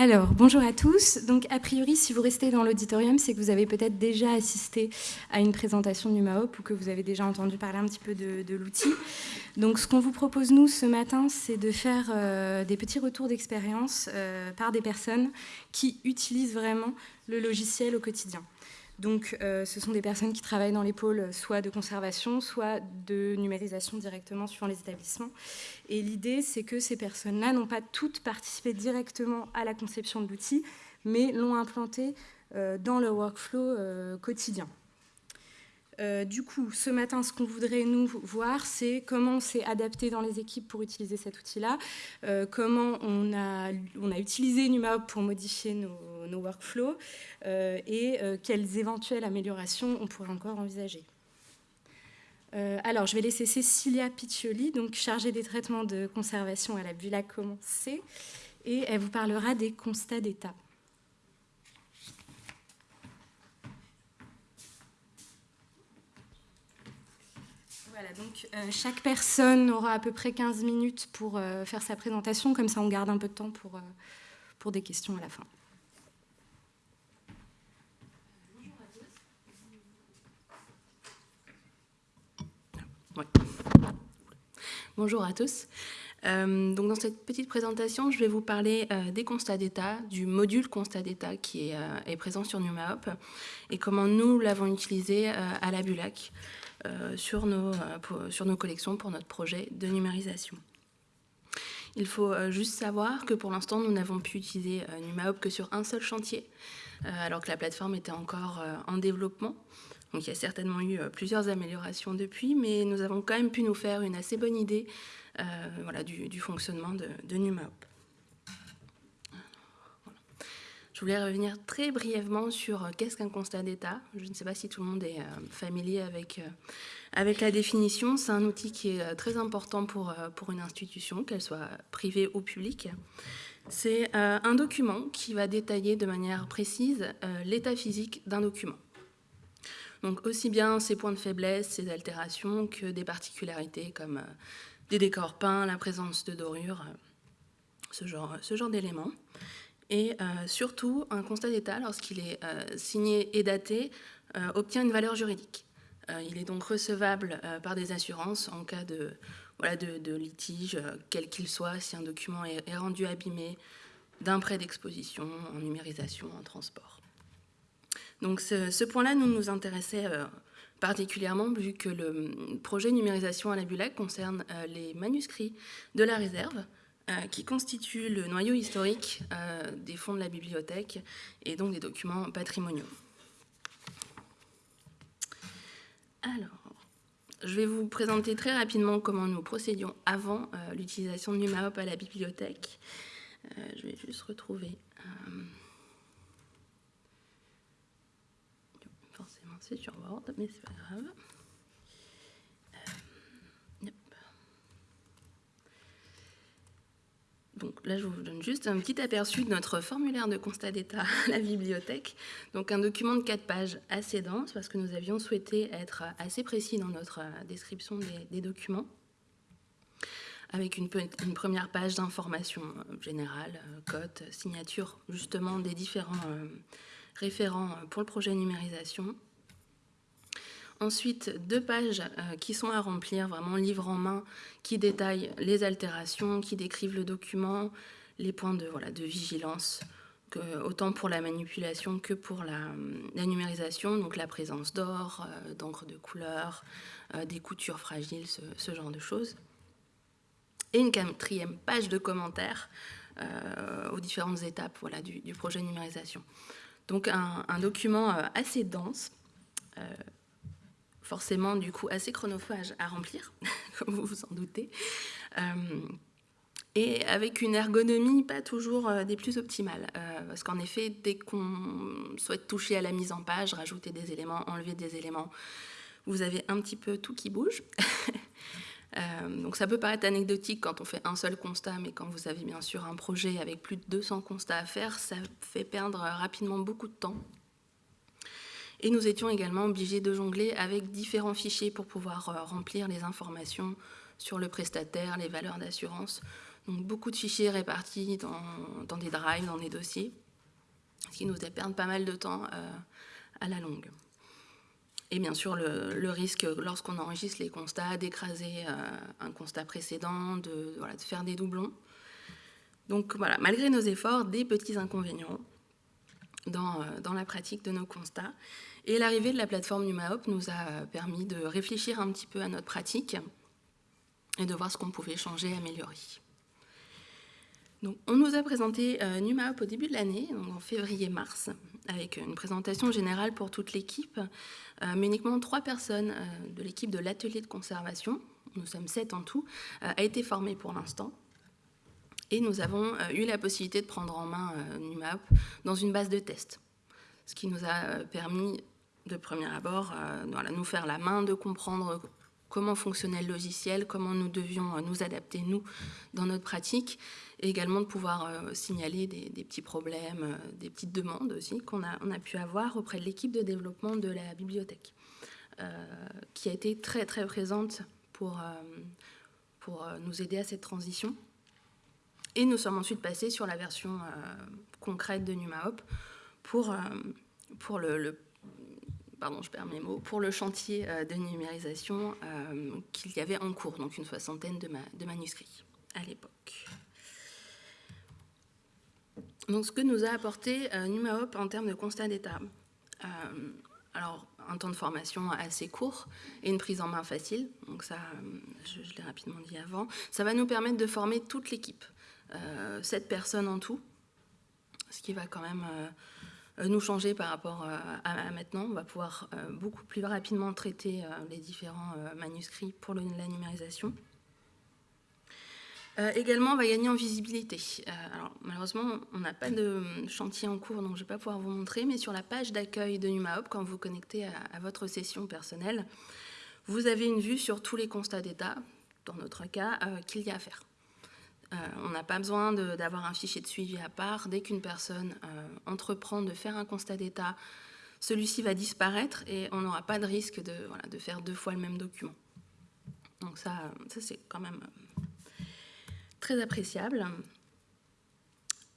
Alors, bonjour à tous. Donc, a priori, si vous restez dans l'auditorium, c'est que vous avez peut-être déjà assisté à une présentation du MAOP ou que vous avez déjà entendu parler un petit peu de, l'outil. Donc, ce qu'on vous propose, nous, ce matin, c'est de faire euh, des petits retours d'expérience euh, par des personnes qui utilisent vraiment le logiciel au quotidien. Donc, euh, ce sont des personnes qui travaillent dans les pôles soit de conservation, soit de numérisation directement suivant les établissements. Et l'idée, c'est que ces personnes-là n'ont pas toutes participé directement à la conception de l'outil, mais l'ont implanté euh, dans le workflow euh, quotidien. Euh, du coup, ce matin, ce qu'on voudrait nous voir, c'est comment on s'est adapté dans les équipes pour utiliser cet outil-là, euh, comment on a, utilisé NumaHop pour modifier nos, workflows euh, et quelles éventuelles améliorations on pourrait encore envisager. alors, je vais laisser Cecilia Piccioli, donc chargée des traitements de conservation à la Bula, commencer, et elle vous parlera des constats d'état. Donc euh, chaque personne aura à peu près 15 minutes pour euh, faire sa présentation, comme ça on garde un peu de temps pour, euh, pour des questions à la fin. Bonjour à tous. donc dans cette petite présentation, je vais vous parler des constats d'état, du module constat d'état qui est, est, présent sur NumaHop et comment nous l'avons utilisé à la Bulac. Euh, sur, nos, euh, sur nos collections pour notre projet de numérisation. Il faut euh, juste savoir que pour l'instant, nous n'avons pu utiliser NumaHop que sur un seul chantier, alors que la plateforme était encore en développement. Donc il y a certainement eu plusieurs améliorations depuis, mais nous avons quand même pu nous faire une assez bonne idée du, fonctionnement de, de. Je voulais revenir très brièvement sur euh, qu'est-ce qu'un constat d'état. Je ne sais pas si tout le monde est euh, familier avec, euh, avec la définition. C'est un outil qui est très important pour, pour une institution, qu'elle soit privée ou publique. C'est un document qui va détailler de manière précise l'état physique d'un document. Donc aussi bien ses points de faiblesse, ses altérations, que des particularités comme des décors peints, la présence de dorures, ce genre, ce genre d'éléments. Et euh, surtout, un constat d'état, lorsqu'il est euh, signé et daté, euh, obtient une valeur juridique. il est donc recevable par des assurances en cas de, voilà, de, litige, quel qu'il soit, si un document est, rendu abîmé d'un prêt d'exposition, en numérisation, en transport. Donc ce, point-là nous nous intéressait particulièrement vu que le projet numérisation à la Bulac concerne les manuscrits de la réserve, qui constitue le noyau historique euh, des fonds de la bibliothèque et donc des documents patrimoniaux. Alors, je vais vous présenter très rapidement comment nous procédions avant euh, l'utilisation de NumaHop à la bibliothèque. je vais juste retrouver... forcément, c'est sur Word, mais c'est pas grave. Donc là, je vous donne juste un petit aperçu de notre formulaire de constat d'état à la bibliothèque. Donc un document de 4 pages assez dense parce que nous avions souhaité être assez précis dans notre description des, documents avec une, première page d'information générale, cote, signature justement des différents euh, référents pour le projet numérisation, Ensuite, deux pages euh, qui sont à remplir, vraiment livre en main, qui détaillent les altérations, qui décrivent le document, les points de, voilà, de vigilance, autant pour la manipulation que pour la, numérisation, donc la présence d'or, euh, d'encre de couleur, euh, des coutures fragiles, ce, genre de choses. Et une quatrième page de commentaires aux différentes étapes voilà, du, projet numérisation. Donc un document assez dense, forcément du coup assez chronophage à remplir, comme vous vous en doutez, euh, et avec une ergonomie pas toujours euh, des plus optimales, euh, parce qu'en effet, dès qu'on souhaite toucher à la mise en page, rajouter des éléments, enlever des éléments, vous avez un petit peu tout qui bouge. donc ça peut paraître anecdotique quand on fait un seul constat, mais quand vous avez bien sûr un projet avec plus de 200 constats à faire, ça fait perdre rapidement beaucoup de temps et nous étions également obligés de jongler avec différents fichiers pour pouvoir euh, remplir les informations sur le prestataire, les valeurs d'assurance. Donc beaucoup de fichiers répartis dans, des drives, dans des dossiers, ce qui nous fait perdre pas mal de temps à la longue. Et bien sûr, le, risque, lorsqu'on enregistre les constats, d'écraser un constat précédent, de, de, faire des doublons. Donc voilà, malgré nos efforts, des petits inconvénients dans, dans la pratique de nos constats. Et l'arrivée de la plateforme NumaHop nous a permis de réfléchir un petit peu à notre pratique et de voir ce qu'on pouvait changer, améliorer. Donc, on nous a présenté euh, NumaHop au début de l'année, en février-mars, avec une présentation générale pour toute l'équipe, euh, mais uniquement trois personnes euh, de l'équipe de l'atelier de conservation, nous sommes sept en tout, a été formée pour l'instant. Et nous avons eu la possibilité de prendre en main NumaHop dans une base de test, ce qui nous a permis de premier abord, euh, voilà, nous faire la main, de comprendre comment fonctionnait le logiciel, comment nous devions euh, nous adapter, nous, dans notre pratique, et également de pouvoir euh, signaler des, petits problèmes, des petites demandes aussi qu'on a, on a pu avoir auprès de l'équipe de développement de la bibliothèque, qui a été très très présente pour, pour nous aider à cette transition. Et nous sommes ensuite passés sur la version concrète de NumaHop pour, le, chantier euh, de numérisation euh, qu'il y avait en cours, donc une soixantaine de, manuscrits à l'époque. Donc ce que nous a apporté euh, NumaHop en termes de constat d'état, alors un temps de formation assez court et une prise en main facile, donc ça, je l'ai rapidement dit avant, ça va nous permettre de former toute l'équipe, sept personnes en tout, ce qui va quand même euh, nous changer par rapport euh, à, maintenant. On va pouvoir euh, beaucoup plus rapidement traiter les différents manuscrits pour la numérisation. également, on va gagner en visibilité. malheureusement, on n'a pas de chantier en cours, donc je ne vais pas pouvoir vous montrer, mais sur la page d'accueil de NumaHop, quand vous connectez à, votre session personnelle, vous avez une vue sur tous les constats d'état, dans notre cas, qu'il y a à faire. Euh, on n'a pas besoin d'avoir un fichier de suivi à part. Dès qu'une personne euh, entreprend de faire un constat d'état, celui-ci va disparaître et on n'aura pas de risque de, faire deux fois le même document. Donc ça, c'est quand même euh, très appréciable.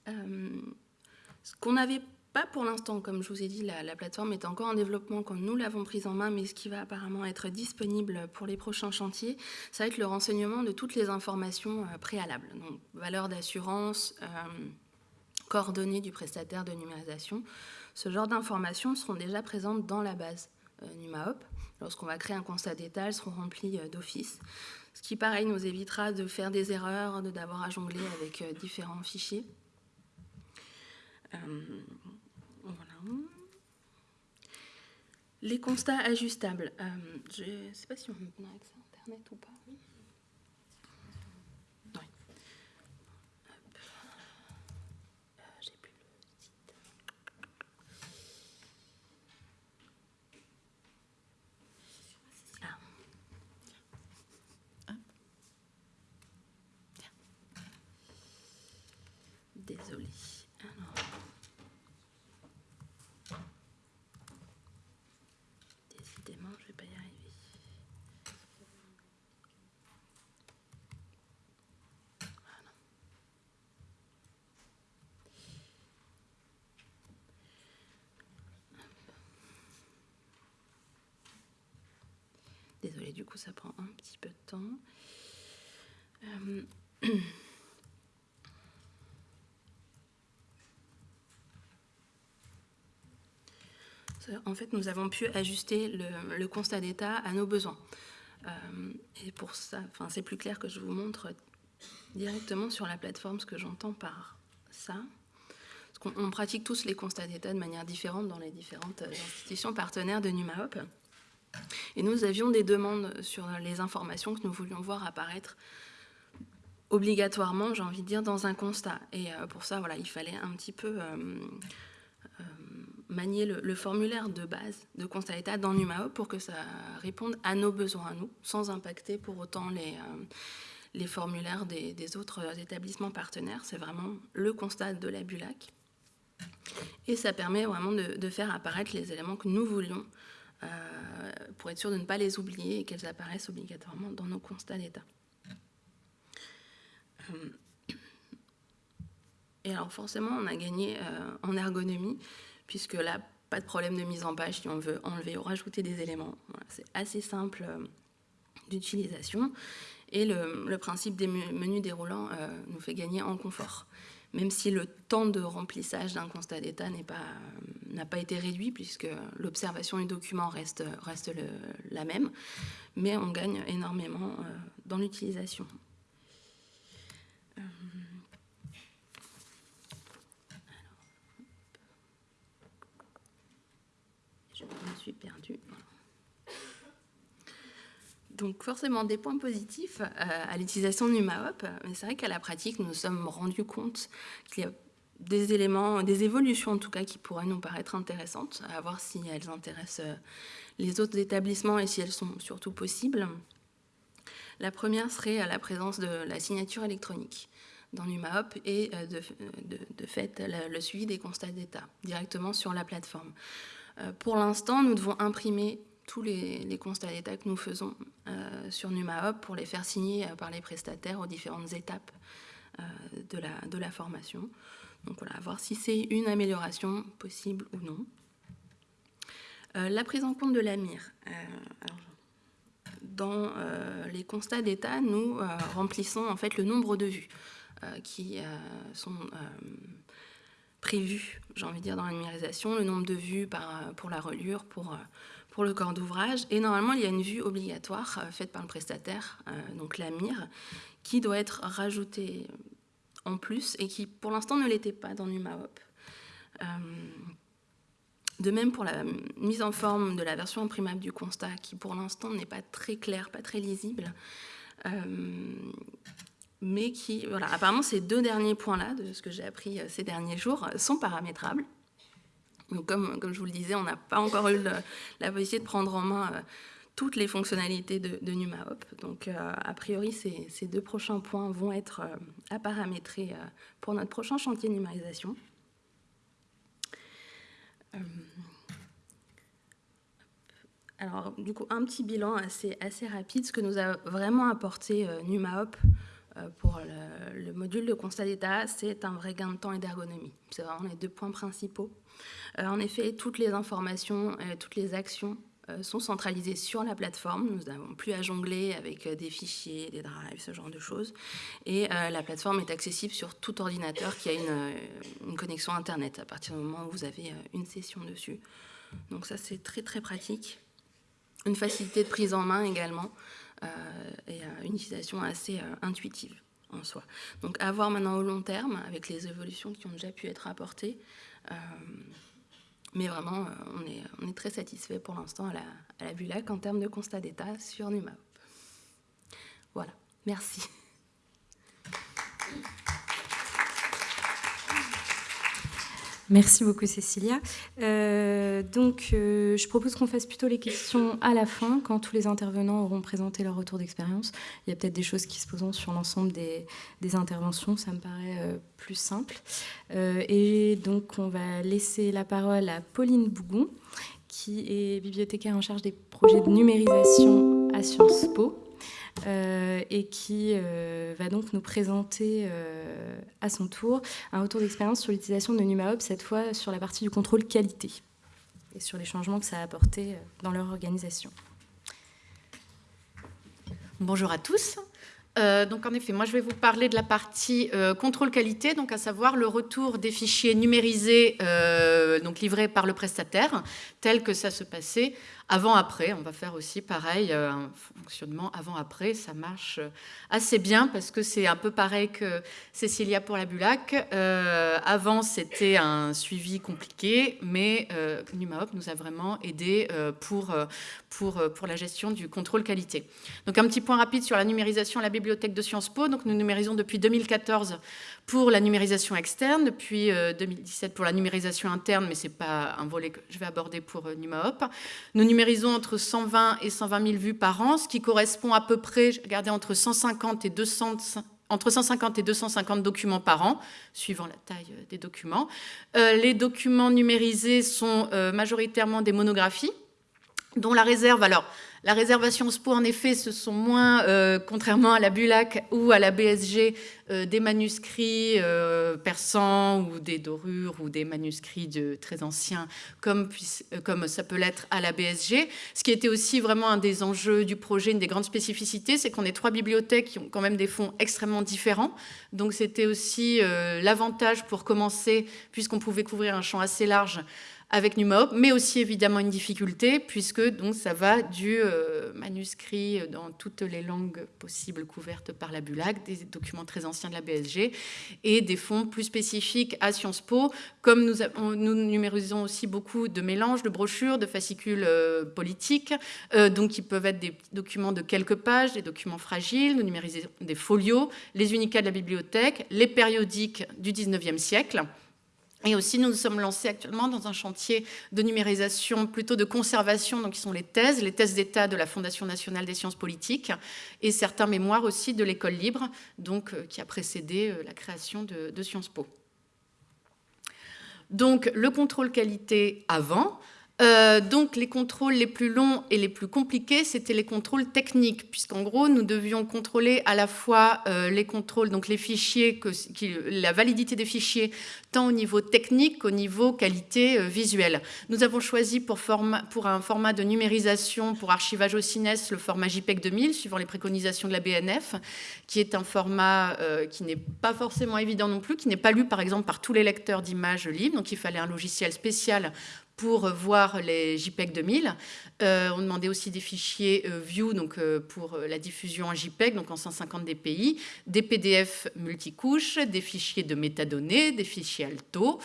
ce qu'on avait pas pour l'instant, comme je vous ai dit, la, plateforme est encore en développement quand nous l'avons prise en main, mais ce qui va apparemment être disponible pour les prochains chantiers, ça va être le renseignement de toutes les informations euh, préalables. Donc, valeur d'assurance, euh, coordonnées du prestataire de numérisation. Ce genre d'informations seront déjà présentes dans la base euh, NumaHop. Lorsqu'on va créer un constat d'état, elles seront remplies d'office. Ce qui, pareil, nous évitera de faire des erreurs, d'avoir à jongler avec différents fichiers. Les constats ajustables. Euh, je ne sais pas si on a accès à Internet ou pas. Désolée, du coup, ça prend un petit peu de temps. Euh, en fait, nous avons pu ajuster le, constat d'état à nos besoins. Euh, et pour ça, c'est plus clair que je vous montre directement sur la plateforme ce que j'entends par ça. Qu'on pratique tous les constats d'état de manière différente dans les différentes institutions partenaires de NumaHop. Et nous avions des demandes sur les informations que nous voulions voir apparaître obligatoirement, j'ai envie de dire, dans un constat. Et euh, pour ça, voilà, il fallait un petit peu euh, euh, manier le, formulaire de base de constat d'état dans NumaHop pour que ça réponde à nos besoins à nous, sans impacter pour autant les, formulaires des, autres établissements partenaires. C'est vraiment le constat de la BULAC. Et ça permet vraiment de, faire apparaître les éléments que nous voulions pour être sûr de ne pas les oublier et qu'elles apparaissent obligatoirement dans nos constats d'état. Euh, Et alors forcément, on a gagné en ergonomie, puisque là, pas de problème de mise en page si on veut enlever ou rajouter des éléments. c'est assez simple d'utilisation. Et le, principe des menus déroulants nous fait gagner en confort même si le temps de remplissage d'un constat d'état n'a pas, été réduit, puisque l'observation du document reste, reste la même, mais on gagne énormément euh, dans l'utilisation. Euh, je me suis perdue donc forcément des points positifs euh, à l'utilisation du MAOP, mais c'est vrai qu'à la pratique, nous nous sommes rendus compte qu'il y a des éléments, des évolutions en tout cas, qui pourraient nous paraître intéressantes, à voir si elles intéressent euh, les autres établissements et si elles sont surtout possibles. La première serait la présence de la signature électronique dans l'UMAOP et euh, de, fait le suivi des constats d'état directement sur la plateforme. Pour l'instant, nous devons imprimer tous les, constats d'état que nous faisons euh, sur NumaHop pour les faire signer euh, par les prestataires aux différentes étapes euh, de, la, la formation. Donc voilà, voir si c'est une amélioration possible ou non. la prise en compte de l'AMIR. dans les constats d'état, nous remplissons en fait le nombre de vues qui sont prévus, j'ai envie de dire, dans la numérisation, le nombre de vues pour la relure, pour pour le corps d'ouvrage. Et normalement, il y a une vue obligatoire euh, faite par le prestataire, euh, donc la MIR, qui doit être rajoutée en plus et qui, pour l'instant, ne l'était pas dans l'UMAOP. Euh, de même pour la mise en forme de la version imprimable du constat, qui pour l'instant n'est pas très claire, pas très lisible, mais qui, voilà, apparemment ces deux derniers points-là, de ce que j'ai appris ces derniers jours, sont paramétrables comme, je vous le disais, on n'a pas encore eu la possibilité de prendre en main euh, toutes les fonctionnalités de, de NumaHop. Donc, euh, a priori, ces, deux prochains points vont être euh, à paramétrer pour notre prochain chantier de numérisation. alors, du coup, un petit bilan assez, assez rapide. Ce que nous a vraiment apporté NumaHop pour le, le, module de constat d'état, c'est un vrai gain de temps et d'ergonomie. C'est vraiment les deux points principaux. Euh, en effet, toutes les informations, euh, toutes les actions euh, sont centralisées sur la plateforme. Nous n'avons plus à jongler avec des fichiers, des drives, ce genre de choses. Et la plateforme est accessible sur tout ordinateur qui a une, connexion Internet à partir du moment où vous avez une session dessus. Donc ça, c'est très très pratique. Une facilité de prise en main également et une utilisation assez intuitive en soi. Donc à voir maintenant au long terme avec les évolutions qui ont déjà pu être apportées. Euh, mais vraiment, euh, on est, on est très satisfait pour l'instant à la, à la en termes de constat d'état sur NUMAP. Voilà, merci. Merci beaucoup Cécilia. Euh, donc euh, je propose qu'on fasse plutôt les questions à la fin, quand tous les intervenants auront présenté leur retour d'expérience. Il y a peut-être des choses qui se poseront sur l'ensemble des, interventions, ça me paraît euh, plus simple. et donc on va laisser la parole à Pauline Bougon, qui est bibliothécaire en charge des projets de numérisation à Sciences Po. Euh, et qui euh, va donc nous présenter euh, à son tour un retour d'expérience sur l'utilisation de NumaHop, cette fois sur la partie du contrôle qualité et sur les changements que ça a apporté dans leur organisation. Bonjour à tous. donc en effet, moi je vais vous parler de la partie contrôle qualité, donc à savoir le retour des fichiers numérisés, donc livrés par le prestataire, tel que ça se passait avant-après, on va faire aussi pareil, euh, un fonctionnement avant-après, ça marche euh, assez bien parce que c'est un peu pareil que Cécilia pour la Bulac. Euh, avant, c'était un suivi compliqué, mais euh, NumaHop nous a vraiment aidé pour, pour, pour la gestion du contrôle qualité. Donc un petit point rapide sur la numérisation à la bibliothèque de Sciences Po. Donc nous numérisons depuis 2014 pour la numérisation externe, depuis 2017 pour la numérisation interne, mais ce n'est pas un volet que je vais aborder pour NumaHop. Nous numérisons entre 120 et 120 000 vues par an, ce qui correspond à peu près, je regardais, entre 150 et 200 entre 150 et 250 documents par an, suivant la taille euh, des documents. Euh, les documents numérisés sont euh, majoritairement des monographies, dont la réserve, alors la réservation SPO, en effet, ce sont moins, euh, contrairement à la Bulac ou à la BSG, euh, des manuscrits euh, persans ou des dorures ou des manuscrits très anciens, comme ça peut l'être à la BSG. Ce qui était aussi vraiment un des enjeux du projet, une des grandes spécificités, c'est qu'on est trois bibliothèques qui ont quand même des fonds extrêmement différents. Donc c'était aussi l'avantage pour commencer, puisqu'on pouvait couvrir un champ assez large, avec NuMaop, mais aussi évidemment une difficulté, puisque donc, ça va du euh, manuscrit dans toutes les langues possibles couvertes par la BULAC, des documents très anciens de la BSG, et des fonds plus spécifiques à Sciences Po, comme nous, nous numérisons aussi beaucoup de mélanges, de brochures, de fascicules euh, politiques, euh, donc qui peuvent être des documents de quelques pages, des documents fragiles, nous numérisons des folios, les unicats de la bibliothèque, les périodiques du 19e siècle, et aussi, nous nous sommes lancés actuellement dans un chantier de numérisation, plutôt de conservation, donc qui sont les thèses, les thèses d'État de la Fondation nationale des sciences politiques, et certains mémoires aussi de l'école libre, euh, qui a précédé euh, la création de Sciences Po. Donc, le contrôle qualité avant, euh, donc les contrôles les plus longs et les plus compliqués, c'était les contrôles techniques, puisqu'en gros, nous devions contrôler à la fois euh, les contrôles, donc les fichiers, la validité des fichiers, tant au niveau technique qu'au niveau qualité euh, visuelle. Nous avons choisi pour, pour, un format de numérisation, pour archivage au CINES, le format JPEG 2000, suivant les préconisations de la BNF, qui est un format qui n'est pas forcément évident non plus, qui n'est pas lu par exemple par tous les lecteurs d'images libres, donc il fallait un logiciel spécial pour voir les JPEG 2000. Euh, on demandait aussi des fichiers euh, View donc, euh, pour la diffusion en JPEG, donc en 150 dpi, des PDF multicouches, des fichiers de métadonnées, des fichiers Alto.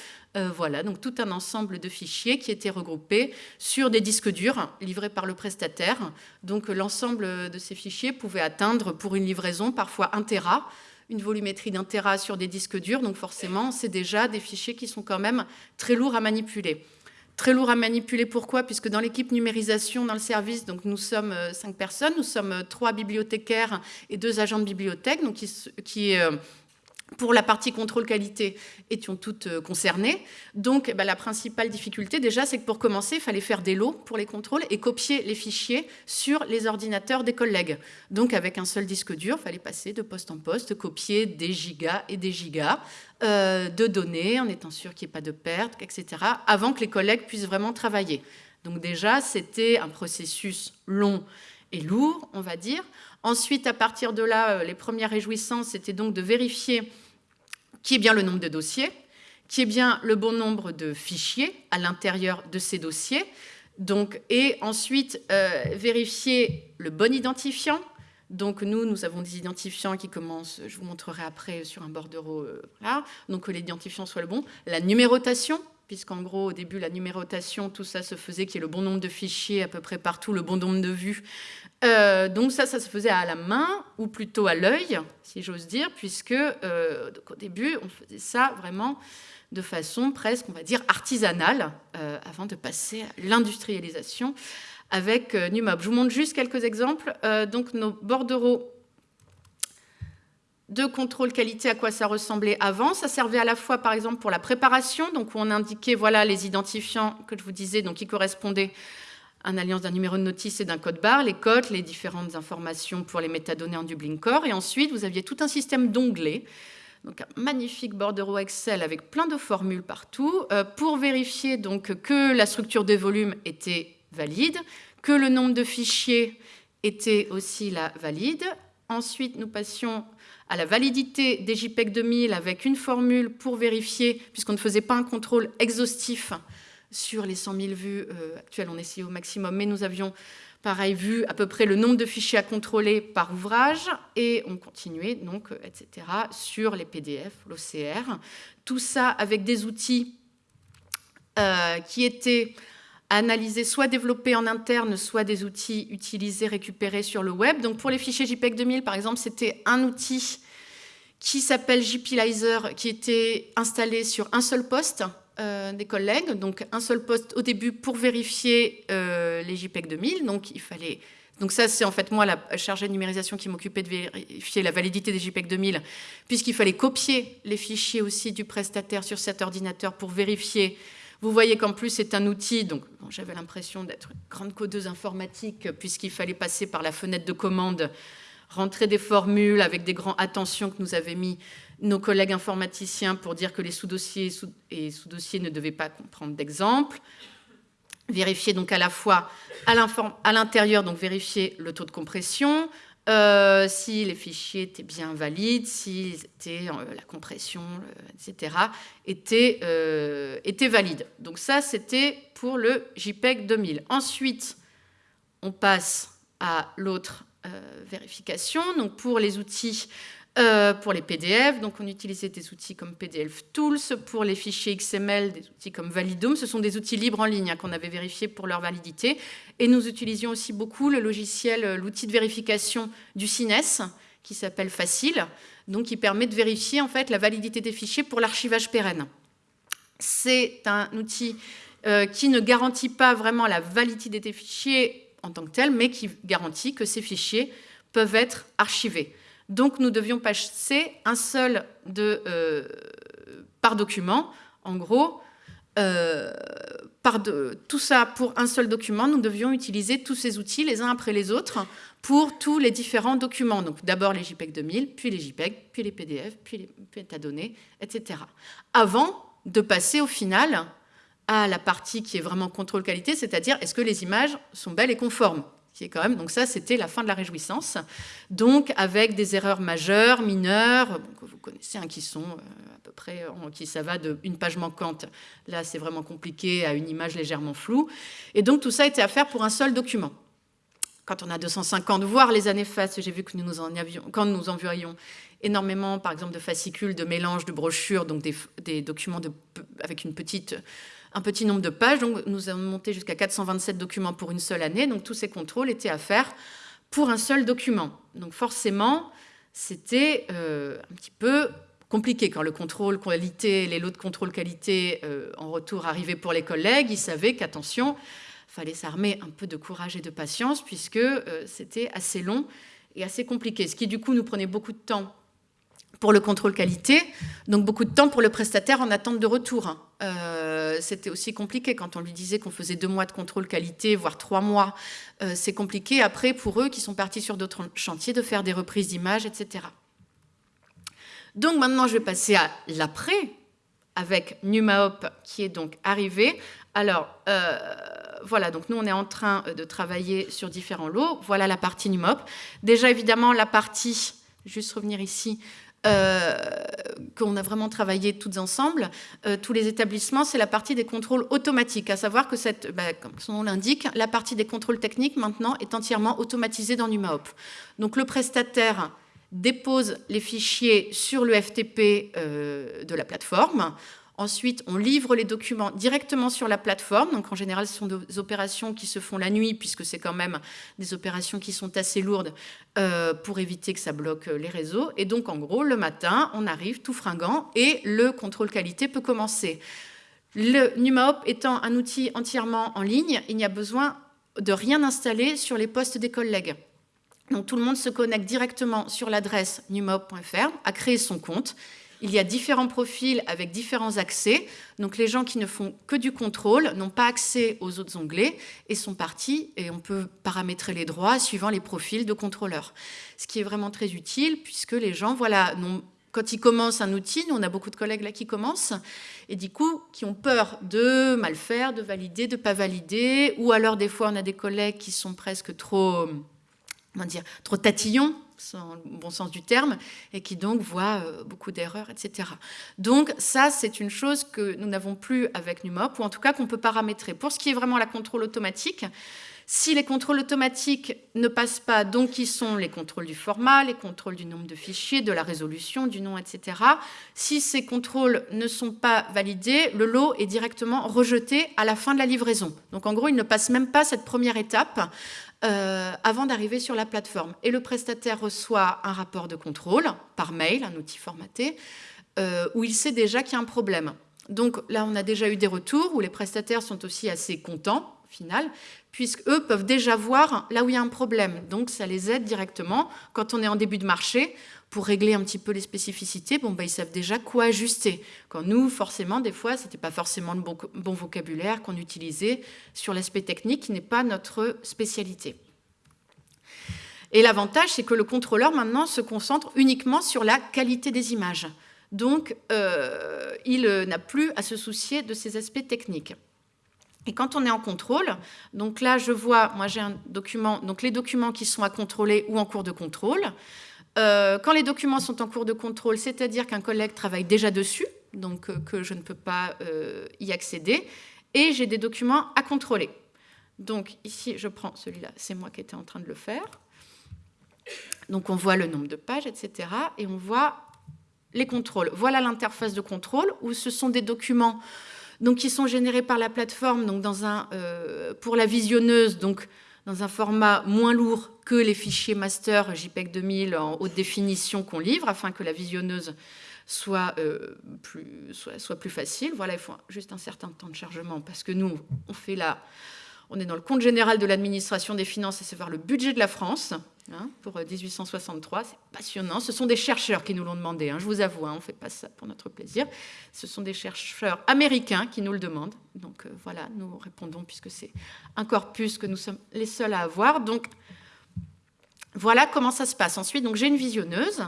voilà, donc tout un ensemble de fichiers qui étaient regroupés sur des disques durs livrés par le prestataire. Donc l'ensemble de ces fichiers pouvait atteindre pour une livraison parfois 1 Tera, une volumétrie d'un Tera sur des disques durs, donc forcément c'est déjà des fichiers qui sont quand même très lourds à manipuler. Très lourd à manipuler, pourquoi? Puisque dans l'équipe numérisation, dans le service, donc nous sommes euh, cinq personnes, nous sommes euh, trois bibliothécaires et deux agents de bibliothèque, donc qui, qui euh, pour la partie contrôle qualité, étions toutes concernées. Donc, bah, la principale difficulté, déjà, c'est que pour commencer, il fallait faire des lots pour les contrôles et copier les fichiers sur les ordinateurs des collègues. Donc, avec un seul disque dur, il fallait passer de poste en poste, copier des gigas et des gigas euh, de données, en étant sûr qu'il n'y ait pas de perte, etc., avant que les collègues puissent vraiment travailler. Donc, déjà, c'était un processus long et lourd, on va dire. Ensuite, à partir de là, euh, les premières réjouissances, c'était donc de vérifier qui est bien le nombre de dossiers, qui est bien le bon nombre de fichiers à l'intérieur de ces dossiers, donc, et ensuite euh, vérifier le bon identifiant. Donc nous, nous avons des identifiants qui commencent, je vous montrerai après sur un bordereau, euh, donc que l'identifiant soit le bon. La numérotation, puisqu'en gros, au début, la numérotation, tout ça se faisait qu'il y ait le bon nombre de fichiers à peu près partout, le bon nombre de vues. Euh, donc ça, ça se faisait à la main, ou plutôt à l'œil, si j'ose dire, puisque euh, au début, on faisait ça vraiment de façon presque, on va dire, artisanale, avant de passer à l'industrialisation avec NUMOB. Je vous montre juste quelques exemples. donc nos bordereaux de contrôle qualité, à quoi ça ressemblait avant. Ça servait à la fois, par exemple, pour la préparation, donc où on indiquait voilà, les identifiants que je vous disais, donc qui correspondaient à une alliance d'un numéro de notice et d'un code barre, les codes, les différentes informations pour les métadonnées en Dublin Core. Et ensuite, vous aviez tout un système d'onglets, donc un magnifique bordereau Excel avec plein de formules partout, euh, pour vérifier donc que la structure des volumes était valide, que le nombre de fichiers était aussi la valide. Ensuite, nous passions à la validité des JPEG 2000 avec une formule pour vérifier, puisqu'on ne faisait pas un contrôle exhaustif sur les 100 000 vues euh, actuelles, on essayait au maximum, mais nous avions pareil vu à peu près le nombre de fichiers à contrôler par ouvrage et on continuait donc, euh, etc., sur les PDF, l'OCR. Tout ça avec des outils euh, qui étaient analyser, soit développer en interne, soit des outils utilisés, récupérés sur le web. Donc pour les fichiers JPEG 2000, par exemple, c'était un outil qui s'appelle JPLizer, qui était installé sur un seul poste euh, des collègues, donc un seul poste au début pour vérifier euh, les JPEG 2000. Donc il fallait donc ça, c'est en fait moi la chargée de numérisation qui m'occupait de vérifier la validité des JPEG 2000, puisqu'il fallait copier les fichiers aussi du prestataire sur cet ordinateur pour vérifier Vous voyez qu'en plus, c'est un outil, donc j'avais l'impression d'être une grande codeuse informatique, puisqu'il fallait passer par la fenêtre de commande, rentrer des formules avec des grands attentions que nous avaient mis nos collègues informaticiens pour dire que les sous-dossiers et sous-dossiers ne devaient pas comprendre d'exemple. Vérifier donc à la fois à l'intérieur, donc vérifier le taux de compression, euh, si les fichiers étaient bien valides, si euh, la compression, etc., étaient, euh, était valides. Donc ça, c'était pour le JPEG 2000. Ensuite, on passe à l'autre vérification. Donc pour les outils euh, pour les PDF, donc on utilisait des outils comme PDF Tools. Pour les fichiers XML, des outils comme Validum. Ce sont des outils libres en ligne hein, qu'on avait vérifiés pour leur validité. Et nous utilisions aussi beaucoup le logiciel, euh, l'outil de vérification du CINES, qui s'appelle Facile, donc qui permet de vérifier en fait la validité des fichiers pour l'archivage pérenne. C'est un outil euh, qui ne garantit pas vraiment la validité des fichiers en tant que tel, mais qui garantit que ces fichiers peuvent être archivés. Donc nous devions passer un seul euh, par document. En gros, euh, tout ça pour un seul document, nous devions utiliser tous ces outils les uns après les autres pour tous les différents documents. Donc d'abord les JPEG 2000, puis les JPEG, puis les PDF, puis les métadonnées, etc. Avant de passer au final à la partie qui est vraiment contrôle qualité, c'est-à-dire est-ce que les images sont belles et conformes quand même. Donc ça, c'était la fin de la réjouissance. Donc avec des erreurs majeures, mineures, que vous connaissez, hein, qui sont euh, à peu près, qui ça va d'une page manquante, là c'est vraiment compliqué, à une image légèrement floue. Et donc tout ça était à faire pour un seul document. Quand on a 250, voire les années face, j'ai vu que nous en avions, quand nous envoyions énormément, par exemple, de fascicules, de mélanges, de brochures, donc des, documents avec une petite un petit nombre de pages. Donc, nous avons monté jusqu'à 427 documents pour une seule année. Donc, tous ces contrôles étaient à faire pour un seul document. Donc, forcément, c'était euh, un petit peu compliqué quand le contrôle qualité, les lots de contrôle qualité euh, en retour arrivaient pour les collègues. Ils savaient qu'attention, fallait s'armer un peu de courage et de patience puisque euh, c'était assez long et assez compliqué. Ce qui, du coup, nous prenait beaucoup de temps pour le contrôle qualité, donc beaucoup de temps pour le prestataire en attente de retour. Hein. Euh, c'était aussi compliqué quand on lui disait qu'on faisait deux mois de contrôle qualité, voire trois mois. Euh, c'est compliqué après pour eux qui sont partis sur d'autres chantiers de faire des reprises d'images, etc. Donc maintenant, je vais passer à l'après avec NumaHop qui est donc arrivé. Alors, euh, voilà, donc nous, on est en train de travailler sur différents lots. Voilà la partie NumaHop. Déjà, évidemment, la partie, juste revenir ici, qu'on a vraiment travaillé toutes ensemble, euh, tous les établissements, c'est la partie des contrôles automatiques, à savoir que, bah, comme son nom l'indique, la partie des contrôles techniques maintenant est entièrement automatisée dans NumaHop. Donc le prestataire dépose les fichiers sur le FTP euh, de la plateforme. Ensuite, on livre les documents directement sur la plateforme. Donc, en général, ce sont des opérations qui se font la nuit, puisque c'est quand même des opérations qui sont assez lourdes euh, pour éviter que ça bloque euh, les réseaux. Et donc, en gros, le matin, on arrive tout fringant et le contrôle qualité peut commencer. Le NumaHop étant un outil entièrement en ligne, il n'y a besoin de rien installer sur les postes des collègues. Donc, tout le monde se connecte directement sur l'adresse numahop.fr, a créé son compte il y a différents profils avec différents accès. Donc les gens qui ne font que du contrôle n'ont pas accès aux autres onglets et sont partis et on peut paramétrer les droits suivant les profils de contrôleurs. Ce qui est vraiment très utile puisque les gens, voilà, quand ils commencent un outil, nous on a beaucoup de collègues là qui commencent, et du coup qui ont peur de mal faire, de valider, de pas valider, ou alors des fois on a des collègues qui sont presque trop, comment dire, trop tatillons dans le bon sens du terme, et qui donc voient euh, beaucoup d'erreurs, etc. Donc ça, c'est une chose que nous n'avons plus avec NUMOP, ou en tout cas qu'on peut paramétrer. Pour ce qui est vraiment la contrôle automatique, si les contrôles automatiques ne passent pas, donc qui sont les contrôles du format, les contrôles du nombre de fichiers, de la résolution, du nom, etc. Si ces contrôles ne sont pas validés, le lot est directement rejeté à la fin de la livraison. Donc en gros, il ne passe même pas cette première étape euh, avant d'arriver sur la plateforme. Et le prestataire reçoit un rapport de contrôle par mail, un outil formaté, euh, où il sait déjà qu'il y a un problème. Donc là, on a déjà eu des retours où les prestataires sont aussi assez contents final, puisqu'eux peuvent déjà voir là où il y a un problème. Donc ça les aide directement quand on est en début de marché pour régler un petit peu les spécificités, bon, bah, ils savent déjà quoi ajuster. Quand nous, forcément, des fois, ce n'était pas forcément le bon, vocabulaire qu'on utilisait sur l'aspect technique qui n'est pas notre spécialité. Et l'avantage, c'est que le contrôleur, maintenant, se concentre uniquement sur la qualité des images. Donc, euh, il n'a plus à se soucier de ces aspects techniques. Et quand on est en contrôle, donc là, je vois, moi j'ai un document, donc les documents qui sont à contrôler ou en cours de contrôle. Euh, quand les documents sont en cours de contrôle, c'est-à-dire qu'un collègue travaille déjà dessus, donc euh, que je ne peux pas y accéder, et j'ai des documents à contrôler. Donc ici, je prends celui-là, c'est moi qui étais en train de le faire. Donc on voit le nombre de pages, etc. Et on voit les contrôles. Voilà l'interface de contrôle où ce sont des documents donc, qui sont générés par la plateforme donc euh, pour la visionneuse, donc dans un format moins lourd que les fichiers master JPEG 2000 en haute définition qu'on livre, afin que la visionneuse soit, euh, plus, soit, plus facile. Voilà, il faut juste un certain temps de chargement, parce que nous, on fait la, on est dans le compte général de l'administration des finances, à savoir le budget de la France, hein, pour 1863. Euh, c'est passionnant. Ce sont des chercheurs qui nous l'ont demandé, hein, je vous avoue, hein, on ne fait pas ça pour notre plaisir. Ce sont des chercheurs américains qui nous le demandent. Donc euh, voilà, nous répondons puisque c'est un corpus que nous sommes les seuls à avoir. Donc voilà comment ça se passe. Ensuite, j'ai une visionneuse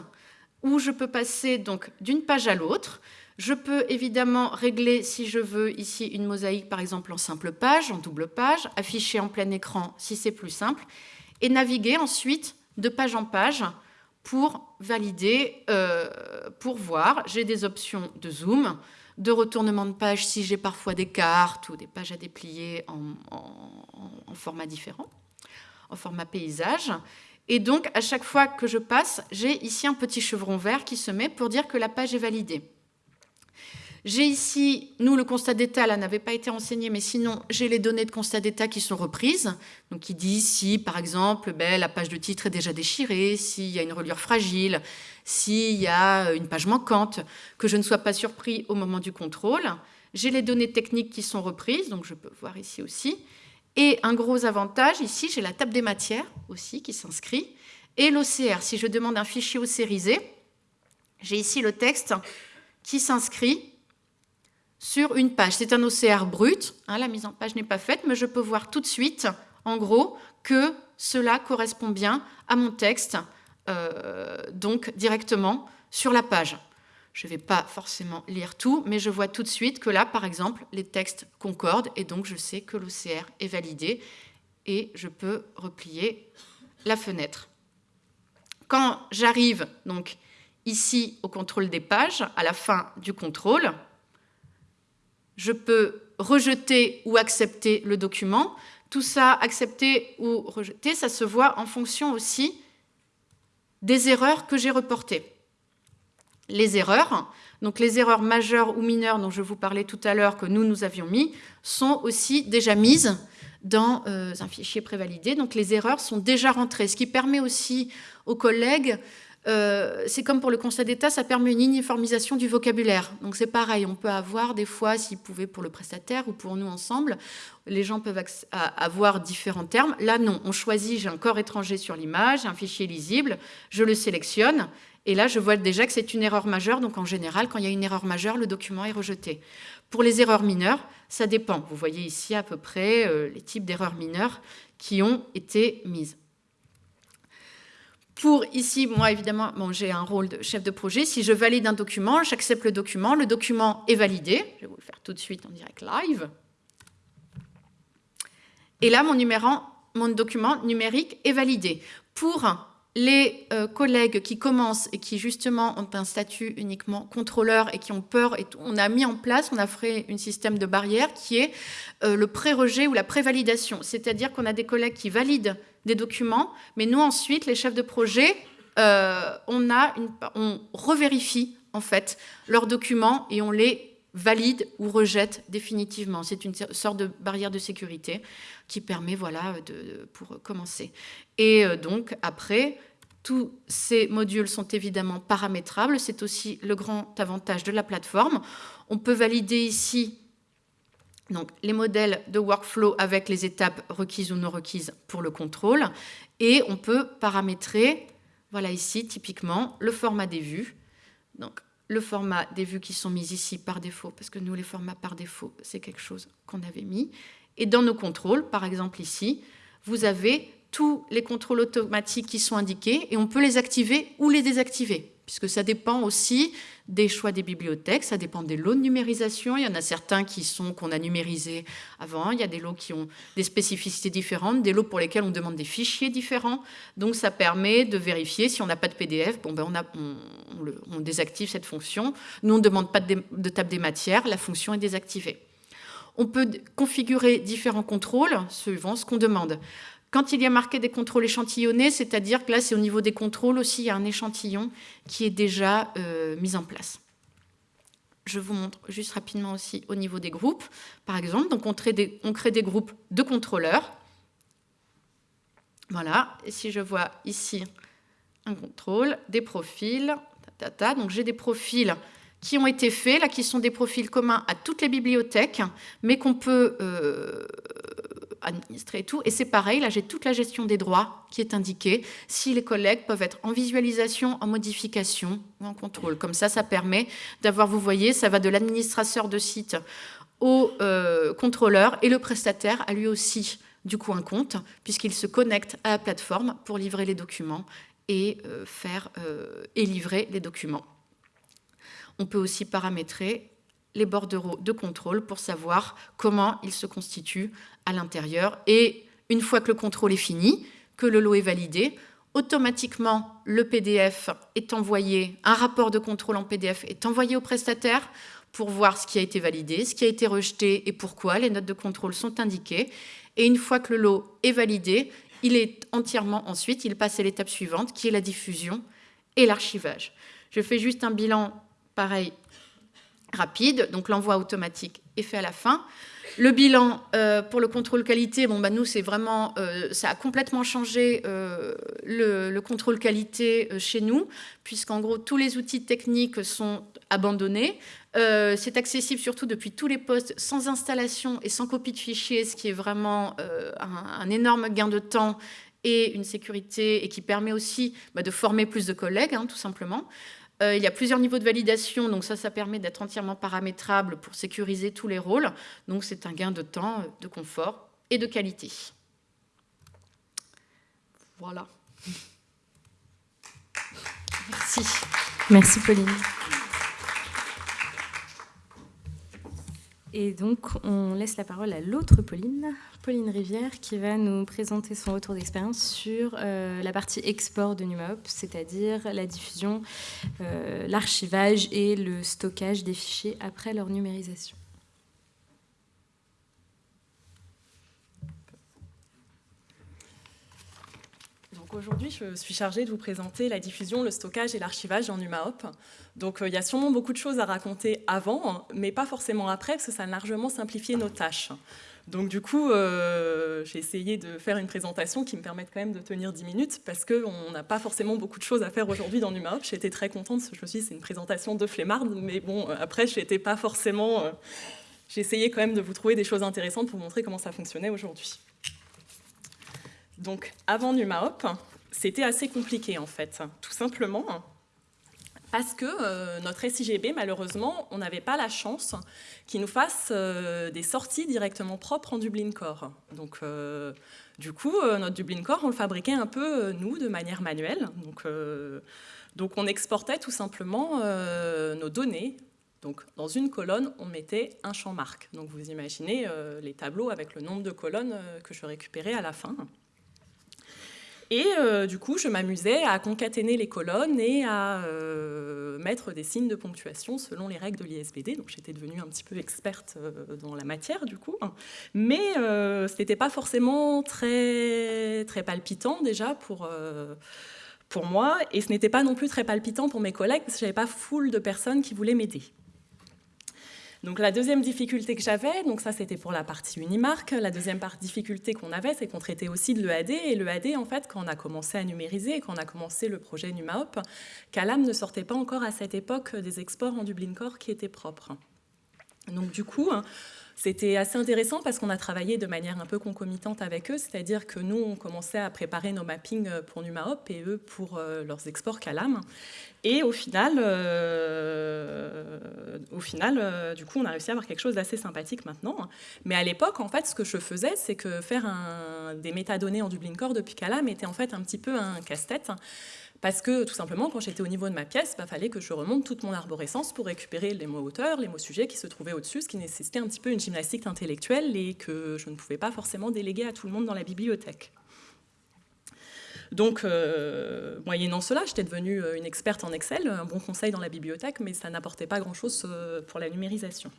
où je peux passer d'une page à l'autre. Je peux évidemment régler, si je veux, ici une mosaïque, par exemple, en simple page, en double page, afficher en plein écran si c'est plus simple, et naviguer ensuite de page en page pour valider, euh, pour voir. J'ai des options de zoom, de retournement de page si j'ai parfois des cartes ou des pages à déplier en format différent, en format paysage. Et donc, à chaque fois que je passe, j'ai ici un petit chevron vert qui se met pour dire que la page est validée. J'ai ici, nous, le constat d'état, là, n'avait pas été enseigné, mais sinon, j'ai les données de constat d'état qui sont reprises. Donc, qui dit si, par exemple, ben, la page de titre est déjà déchirée, s'il y a une reliure fragile, s'il y a une page manquante, que je ne sois pas surpris au moment du contrôle. J'ai les données techniques qui sont reprises, donc je peux voir ici aussi. Et un gros avantage, ici, j'ai la table des matières aussi qui s'inscrit. Et l'OCR, si je demande un fichier océrisé, j'ai ici le texte qui s'inscrit sur une page. C'est un OCR brut, hein, la mise en page n'est pas faite, mais je peux voir tout de suite, en gros, que cela correspond bien à mon texte, euh, donc directement sur la page. Je ne vais pas forcément lire tout, mais je vois tout de suite que là, par exemple, les textes concordent et donc je sais que l'OCR est validé et je peux replier la fenêtre. Quand j'arrive donc ici au contrôle des pages, à la fin du contrôle, je peux rejeter ou accepter le document. Tout ça, accepter ou rejeter, ça se voit en fonction aussi des erreurs que j'ai reportées. Les erreurs, donc les erreurs majeures ou mineures dont je vous parlais tout à l'heure que nous, nous avions mis, sont aussi déjà mises dans euh, un fichier prévalidé. Donc les erreurs sont déjà rentrées, ce qui permet aussi aux collègues euh, c'est comme pour le constat d'état, ça permet une uniformisation du vocabulaire. Donc c'est pareil, on peut avoir des fois, s'ils pouvaient pour le prestataire ou pour nous ensemble, les gens peuvent avoir différents termes. Là non, on choisit, j'ai un corps étranger sur l'image, un fichier lisible, je le sélectionne, et là je vois déjà que c'est une erreur majeure, donc en général, quand il y a une erreur majeure, le document est rejeté. Pour les erreurs mineures, ça dépend. Vous voyez ici à peu près euh, les types d'erreurs mineures qui ont été mises. Pour ici, moi évidemment, j'ai un rôle de chef de projet. Si je valide un document, j'accepte le document. Le document est validé. Je vais vous le faire tout de suite en direct live. Et là, mon, mon document numérique est validé. Pour les euh, collègues qui commencent et qui justement ont un statut uniquement contrôleur et qui ont peur, on a mis en place, on a fait un système de barrière qui est euh, le pré-rejet ou la pré-validation. C'est-à-dire qu'on a des collègues qui valident des documents, mais nous ensuite, les chefs de projet, euh, on, a on revérifie en fait leurs documents et on les valide ou rejette définitivement. C'est une sorte de barrière de sécurité qui permet, voilà, de, pour commencer. Et donc, après, tous ces modules sont évidemment paramétrables. C'est aussi le grand avantage de la plateforme. On peut valider ici Donc, les modèles de workflow avec les étapes requises ou non requises pour le contrôle. Et on peut paramétrer, voilà ici, typiquement, le format des vues. Donc, le format des vues qui sont mises ici par défaut, parce que nous, les formats par défaut, c'est quelque chose qu'on avait mis. Et dans nos contrôles, par exemple ici, vous avez tous les contrôles automatiques qui sont indiqués et on peut les activer ou les désactiver, puisque ça dépend aussi des choix des bibliothèques, ça dépend des lots de numérisation. Il y en a certains qui sont qu'on a numérisés avant, il y a des lots qui ont des spécificités différentes, des lots pour lesquels on demande des fichiers différents. Donc ça permet de vérifier si on n'a pas de PDF, bon ben on, on, désactive cette fonction. Nous on ne demande pas de, de table des matières, la fonction est désactivée. On peut configurer différents contrôles suivant ce qu'on demande. Quand il y a marqué des contrôles échantillonnés, c'est-à-dire que là, c'est au niveau des contrôles aussi, il y a un échantillon qui est déjà euh, mis en place. Je vous montre juste rapidement aussi au niveau des groupes. Par exemple, donc on, crée des, groupes de contrôleurs. Voilà, et si je vois ici un contrôle, des profils, donc j'ai des profils qui ont été faits, là, qui sont des profils communs à toutes les bibliothèques, mais qu'on peut euh, administrer et tout. Et c'est pareil, là j'ai toute la gestion des droits qui est indiquée. Si les collègues peuvent être en visualisation, en modification ou en contrôle. Comme ça, ça permet d'avoir, vous voyez, ça va de l'administrateur de site au euh, contrôleur et le prestataire a lui aussi du coup un compte puisqu'il se connecte à la plateforme pour livrer les documents et euh, faire euh, et livrer les documents. On peut aussi paramétrer les bordereaux de contrôle pour savoir comment ils se constituent à l'intérieur. Et une fois que le contrôle est fini, que le lot est validé, automatiquement le PDF est envoyé, un rapport de contrôle en PDF est envoyé au prestataire pour voir ce qui a été validé, ce qui a été rejeté et pourquoi. Les notes de contrôle sont indiquées. Et une fois que le lot est validé, il est entièrement ensuite, il passe à l'étape suivante qui est la diffusion et l'archivage. Je fais juste un bilan pareil rapide, donc l'envoi automatique est fait à la fin. Le bilan euh, pour le contrôle qualité, bon, bah, nous, c'est vraiment, euh, ça a complètement changé euh, le, contrôle qualité chez nous, puisqu'en gros, tous les outils techniques sont abandonnés. c'est accessible surtout depuis tous les postes, sans installation et sans copie de fichier, ce qui est vraiment un, énorme gain de temps et une sécurité, et qui permet aussi bah, de former plus de collègues, hein, tout simplement. Euh, il y a plusieurs niveaux de validation, donc ça, ça permet d'être entièrement paramétrable pour sécuriser tous les rôles. Donc c'est un gain de temps, euh, de confort et de qualité. Voilà. Merci. Merci Pauline. Et donc, on laisse la parole à l'autre Pauline, Pauline Rivière, qui va nous présenter son retour d'expérience sur euh, la partie export de NumaOp, c'est-à-dire la diffusion, euh, l'archivage et le stockage des fichiers après leur numérisation. Aujourd'hui, je suis chargée de vous présenter la diffusion, le stockage et l'archivage en NumaHop. Donc euh, il y a sûrement beaucoup de choses à raconter avant, mais pas forcément après, parce que ça a largement simplifié nos tâches. Donc du coup, euh, j'ai essayé de faire une présentation qui me permette quand même de tenir 10 minutes, parce qu'on n'a pas forcément beaucoup de choses à faire aujourd'hui dans NumaHop. J'étais très contente, je me suis dit c'est une présentation de flemmarde, mais bon, euh, après, j'étais pas forcément... j'ai essayé quand même de vous trouver des choses intéressantes pour montrer comment ça fonctionnait aujourd'hui. Donc, avant NumaHop, c'était assez compliqué en fait, tout simplement parce que euh, notre SIGB, malheureusement, on n'avait pas la chance qu'il nous fasse euh, des sorties directement propres en Dublin Core. Donc, euh, du coup, notre Dublin Core, on le fabriquait un peu, nous, de manière manuelle. Donc, donc on exportait tout simplement nos données. Donc, dans une colonne, on mettait un champ marque. Donc, vous imaginez les tableaux avec le nombre de colonnes que je récupérais à la fin. Et euh, du coup, je m'amusais à concaténer les colonnes et à euh, mettre des signes de ponctuation selon les règles de l'ISBD. Donc j'étais devenue un petit peu experte euh, dans la matière du coup. Mais ce n'était pas forcément très, très palpitant déjà pour, pour moi. Et ce n'était pas non plus très palpitant pour mes collègues parce que je n'avais pas foule de personnes qui voulaient m'aider. Donc la deuxième difficulté que j'avais, donc ça c'était pour la partie Unimark, la deuxième difficulté qu'on avait, c'est qu'on traitait aussi de l'EAD, et l'EAD en fait, quand on a commencé à numériser, quand on a commencé le projet NumaHop, Calam ne sortait pas encore à cette époque des exports en Dublin Core qui étaient propres. Donc du coup, c'était assez intéressant parce qu'on a travaillé de manière un peu concomitante avec eux, c'est-à-dire que nous, on commençait à préparer nos mappings pour NumaHop et eux pour euh, leurs exports Calam. Et au final, euh, au final euh, du coup, on a réussi à avoir quelque chose d'assez sympathique maintenant. Mais à l'époque, en fait, ce que je faisais, c'est que faire des métadonnées en Dublin Core depuis Calam était en fait un petit peu un casse-tête. Parce que tout simplement, quand j'étais au niveau de ma pièce, il bah, fallait que je remonte toute mon arborescence pour récupérer les mots auteurs, les mots sujets qui se trouvaient au-dessus, ce qui nécessitait un petit peu une gymnastique intellectuelle et que je ne pouvais pas forcément déléguer à tout le monde dans la bibliothèque. Donc, euh, moyennant cela, j'étais devenue euh, une experte en Excel, un bon conseil dans la bibliothèque, mais ça n'apportait pas grand-chose euh, pour la numérisation.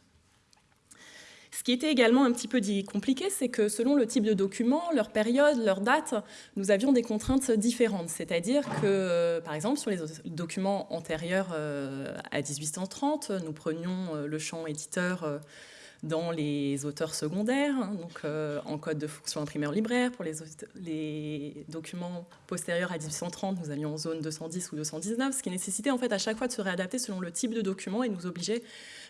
Ce qui était également un petit peu compliqué, c'est que selon le type de document, leur période, leur date, nous avions des contraintes différentes. C'est-à-dire que, euh, par exemple, sur les documents antérieurs euh, à 1830, nous prenions euh, le champ éditeur dans les auteurs secondaires, hein, donc en code de fonction imprimeur libraire. Pour les, documents postérieurs à 1830, nous allions en zone 210 ou 219, ce qui nécessitait en fait à chaque fois de se réadapter selon le type de document et nous obligeait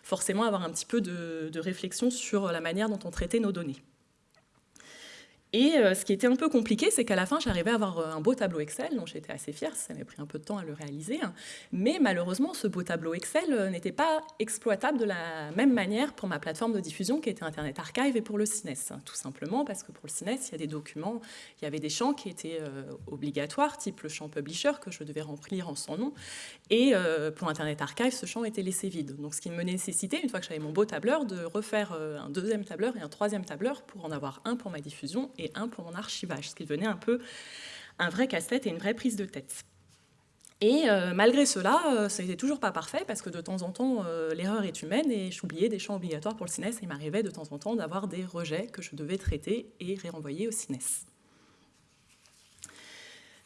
forcément avoir un petit peu de, réflexion sur la manière dont on traitait nos données. Et euh, ce qui était un peu compliqué, c'est qu'à la fin, j'arrivais à avoir euh, un beau tableau Excel, dont j'étais assez fière, ça m'a pris un peu de temps à le réaliser. Hein. Mais malheureusement, ce beau tableau Excel euh, n'était pas exploitable de la même manière pour ma plateforme de diffusion qui était Internet Archive et pour le CINES. Hein. Tout simplement parce que pour le CINES, il y a des documents, il y avait des champs qui étaient obligatoires, type le champ Publisher, que je devais remplir en son nom. Et pour Internet Archive, ce champ était laissé vide. Donc ce qui me nécessitait, une fois que j'avais mon beau tableur, de refaire un deuxième tableur et un troisième tableur pour en avoir un pour ma diffusion et un pour mon archivage, ce qui devenait un peu un vrai casse-tête et une vraie prise de tête. Et euh, malgré cela, euh, ça n'était toujours pas parfait parce que de temps en temps, euh, l'erreur est humaine et j'oubliais des champs obligatoires pour le CINES et il m'arrivait de temps en temps d'avoir des rejets que je devais traiter et réenvoyer au CINES.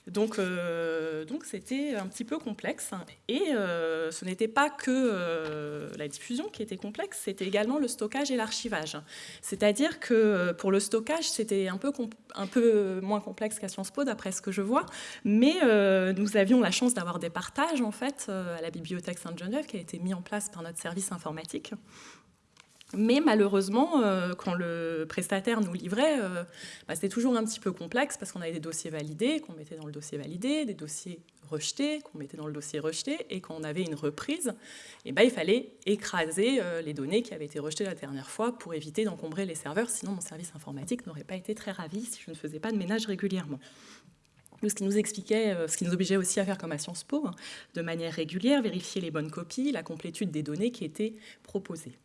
Donc, euh, donc c'était un petit peu complexe. Et euh, ce n'était pas que euh, la diffusion qui était complexe, c'était également le stockage et l'archivage. C'est-à-dire que pour le stockage, c'était un peu, un peu moins complexe qu'à Sciences Po, d'après ce que je vois. Mais nous avions la chance d'avoir des partages, en fait, à la Bibliothèque Sainte-Geneviève, qui a été mis en place par notre service informatique. Mais malheureusement, euh, quand le prestataire nous livrait, euh, bah, c'était toujours un petit peu complexe parce qu'on avait des dossiers validés, qu'on mettait dans le dossier validé, des dossiers rejetés, qu'on mettait dans le dossier rejeté, et quand on avait une reprise, eh ben, il fallait écraser euh, les données qui avaient été rejetées la dernière fois pour éviter d'encombrer les serveurs, sinon mon service informatique n'aurait pas été très ravi si je ne faisais pas de ménage régulièrement. Ce qui nous expliquait, ce qui nous obligeait aussi à faire comme à Sciences Po, hein, de manière régulière, vérifier les bonnes copies, la complétude des données qui étaient proposées.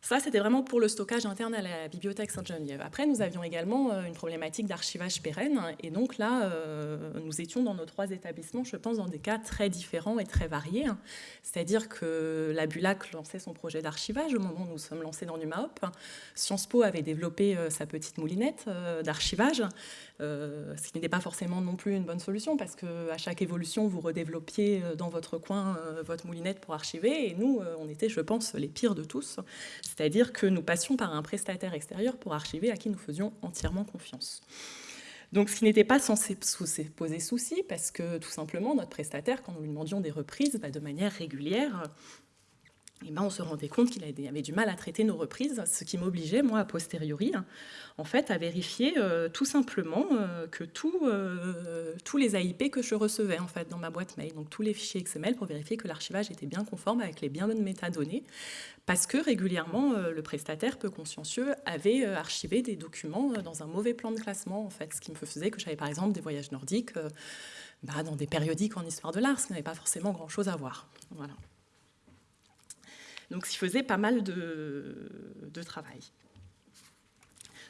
Ça, c'était vraiment pour le stockage interne à la bibliothèque Sainte-Geneviève. Après, nous avions également euh, une problématique d'archivage pérenne. Et donc là, euh, nous étions dans nos trois établissements, je pense, dans des cas très différents et très variés. C'est-à-dire que la Bulac lançait son projet d'archivage au moment où nous sommes lancés dans NumaHop. Sciences Po avait développé euh, sa petite moulinette d'archivage. Ce qui n'était pas forcément non plus une bonne solution parce qu'à chaque évolution, vous redéveloppiez dans votre coin votre moulinette pour archiver. Et nous, on était, je pense, les pires de tous. C'est-à-dire que nous passions par un prestataire extérieur pour archiver à qui nous faisions entièrement confiance. Donc, ce n'était pas censé poser souci, parce que tout simplement, notre prestataire, quand nous lui demandions des reprises bah, de manière régulière, et ben, on se rendait compte qu'il avait du mal à traiter nos reprises, ce qui m'obligeait, moi, a posteriori, fait, à vérifier euh, tout simplement euh, que euh, tous les AIP que je recevais en fait, dans ma boîte mail, donc tous les fichiers XML, pour vérifier que l'archivage était bien conforme avec les bien bonnes métadonnées, parce que régulièrement, le prestataire peu consciencieux avait archivé des documents dans un mauvais plan de classement, en fait, ce qui me faisait que j'avais par exemple des voyages nordiques bah, dans des périodiques en histoire de l'art, ce qui n'avait pas forcément grand-chose à voir. Voilà. Donc, ça faisait pas mal de, travail.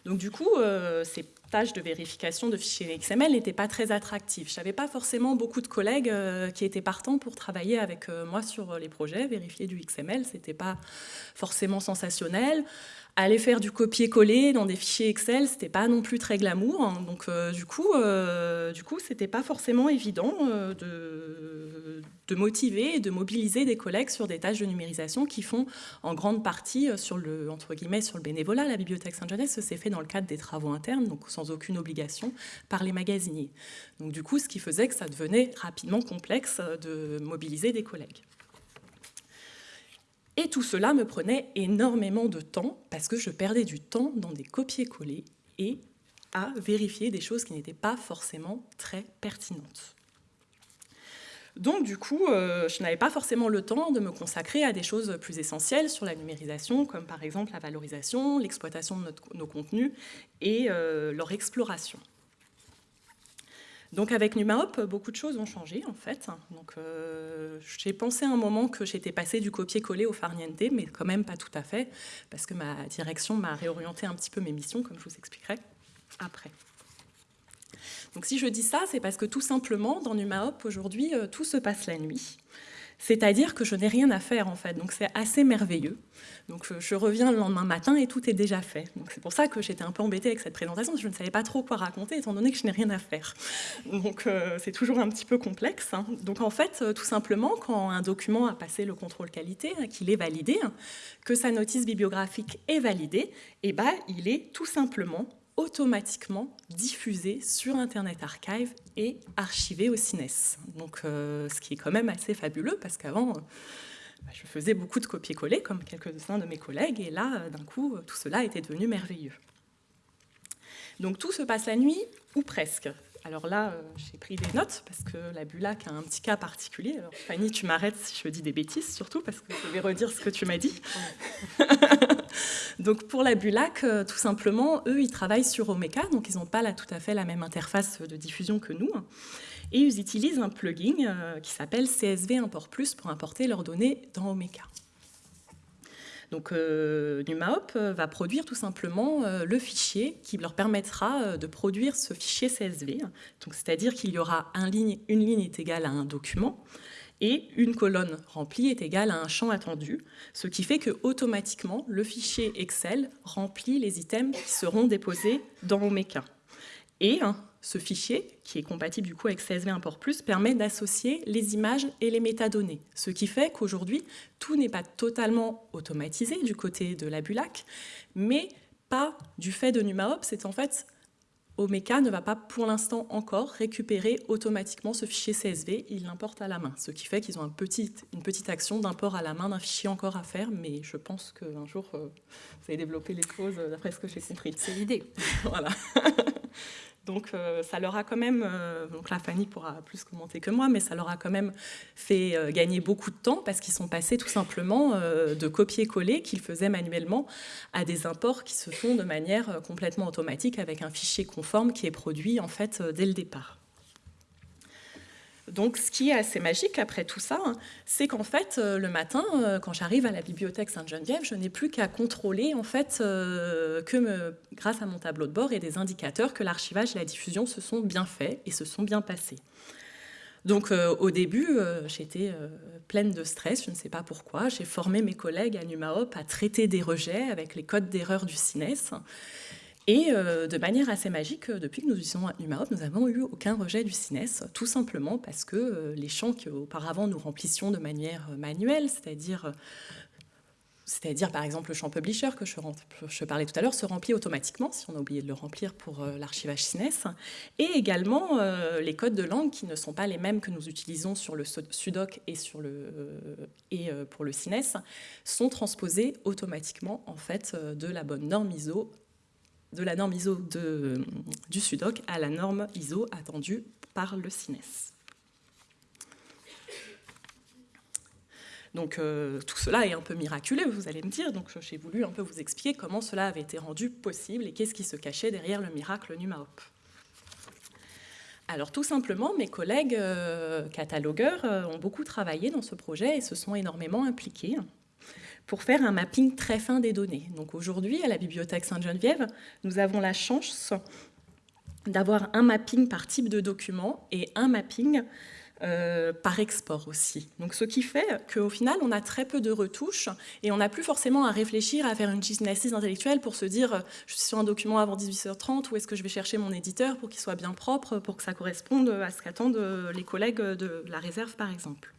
Donc du coup, euh, ces tâches de vérification de fichiers XML n'étaient pas très attractives. Je n'avais pas forcément beaucoup de collègues euh, qui étaient partants pour travailler avec euh, moi sur les projets. Vérifier du XML, ce n'était pas forcément sensationnel aller faire du copier-coller dans des fichiers Excel, c'était pas non plus très glamour. Hein. Donc euh, du coup, euh, du c'était pas forcément évident euh, de, de, motiver et de mobiliser des collègues sur des tâches de numérisation qui font en grande partie sur le entre guillemets sur le bénévolat. La bibliothèque Saint-Genès s'est fait dans le cadre des travaux internes, donc sans aucune obligation par les magasiniers. Donc du coup, ce qui faisait que ça devenait rapidement complexe de mobiliser des collègues. Et tout cela me prenait énormément de temps parce que je perdais du temps dans des copier-coller et à vérifier des choses qui n'étaient pas forcément très pertinentes. Donc du coup, euh, je n'avais pas forcément le temps de me consacrer à des choses plus essentielles sur la numérisation, comme par exemple la valorisation, l'exploitation de nos contenus et euh, leur exploration. Donc avec NumaHop, beaucoup de choses ont changé en fait. Euh, j'ai pensé un moment que j'étais passée du copier-coller au farniente, mais quand même pas tout à fait, parce que ma direction m'a réorienté un petit peu mes missions, comme je vous expliquerai après. Donc si je dis ça, c'est parce que tout simplement, dans NumaHop, aujourd'hui, euh, tout se passe la nuit. C'est-à-dire que je n'ai rien à faire en fait, donc c'est assez merveilleux. Donc je, reviens le lendemain matin et tout est déjà fait. C'est pour ça que j'étais un peu embêtée avec cette présentation, parce que je ne savais pas trop quoi raconter étant donné que je n'ai rien à faire. Donc euh, c'est toujours un petit peu complexe. Hein. Donc en fait, euh, tout simplement, quand un document a passé le contrôle qualité, hein, qu'il est validé, hein, que sa notice bibliographique est validée, eh ben, il est tout simplement automatiquement diffusé sur Internet Archive et archivé au CINES. Donc, euh, ce qui est quand même assez fabuleux parce qu'avant, euh, bah, je faisais beaucoup de copier-coller comme quelques-uns de mes collègues et là, euh, d'un coup, tout cela était devenu merveilleux. Donc tout se passe la nuit ou presque. Alors là, j'ai pris des notes parce que la Bulac a un petit cas particulier. Alors Fanny, tu m'arrêtes si je dis des bêtises, surtout parce que je vais redire ce que tu m'as dit. Donc pour la Bulac, euh, tout simplement, eux, ils travaillent sur Omeka, donc ils n'ont pas là, tout à fait la même interface de diffusion que nous. Et ils utilisent un plugin euh, qui s'appelle CSV Import Plus pour importer leurs données dans Omeka. Donc euh, NumaHop va produire tout simplement le fichier qui leur permettra de produire ce fichier CSV. C'est-à-dire qu'il y aura une ligne est égale à un document, et une colonne remplie est égale à un champ attendu, ce qui fait que automatiquement le fichier Excel remplit les items qui seront déposés dans Omeka. Et hein, ce fichier, qui est compatible du coup avec CSV Import Plus, permet d'associer les images et les métadonnées, ce qui fait qu'aujourd'hui, tout n'est pas totalement automatisé du côté de la Bulac, mais pas du fait de NumaHop, c'est en fait Omeka ne va pas pour l'instant encore récupérer automatiquement ce fichier CSV, il l'importe à la main, ce qui fait qu'ils ont un petit, une petite action d'import à la main d'un fichier encore à faire, mais je pense qu'un jour, euh, vous allez développer les choses d'après ce que j'ai compris. C'est l'idée. voilà. Donc euh, ça leur a quand même, euh, donc la Fanny pourra plus commenter que moi, mais ça leur a quand même fait euh, gagner beaucoup de temps parce qu'ils sont passés tout simplement de copier-coller qu'ils faisaient manuellement à des imports qui se font de manière complètement automatique avec un fichier conforme qui est produit en fait dès le départ. Donc, ce qui est assez magique après tout ça, hein, c'est qu'en fait, euh, le matin, euh, quand j'arrive à la bibliothèque Sainte-Geneviève, je n'ai plus qu'à contrôler, en fait, euh, que grâce à mon tableau de bord et des indicateurs, que l'archivage et la diffusion se sont bien faits et se sont bien passés. Donc, au début, j'étais pleine de stress, je ne sais pas pourquoi. J'ai formé mes collègues à NumaHop à traiter des rejets avec les codes d'erreur du CINES. Et euh, de manière assez magique, euh, depuis que nous utilisons NumaHop, nous n'avons eu aucun rejet du CINES, tout simplement parce que euh, les champs qu'auparavant nous remplissions de manière manuelle, c'est-à-dire c'est-à-dire par exemple le champ publisher que je, parlais tout à l'heure se remplit automatiquement si on a oublié de le remplir pour l'archivage CINES, et également les codes de langue qui ne sont pas les mêmes que nous utilisons sur le sudoc et, sur le, et pour le CINES sont transposés automatiquement en fait de la bonne norme ISO de la norme ISO du SUDOC à la norme ISO attendue par le CINES. Donc euh, tout cela est un peu miraculeux, vous allez me dire, donc j'ai voulu un peu vous expliquer comment cela avait été rendu possible et qu'est-ce qui se cachait derrière le miracle NumaHop. Alors tout simplement, mes collègues euh, catalogueurs euh, ont beaucoup travaillé dans ce projet et se sont énormément impliqués pour faire un mapping très fin des données. Donc aujourd'hui, à la Bibliothèque Sainte-Geneviève, nous avons la chance d'avoir un mapping par type de document et un mapping euh, par export aussi. Donc, ce qui fait qu'au final, on a très peu de retouches et on n'a plus forcément à réfléchir à faire une gymnastique intellectuelle pour se dire je suis sur un document avant 18h30 ou est-ce que je vais chercher mon éditeur pour qu'il soit bien propre, pour que ça corresponde à ce qu'attendent les collègues de la réserve, par exemple.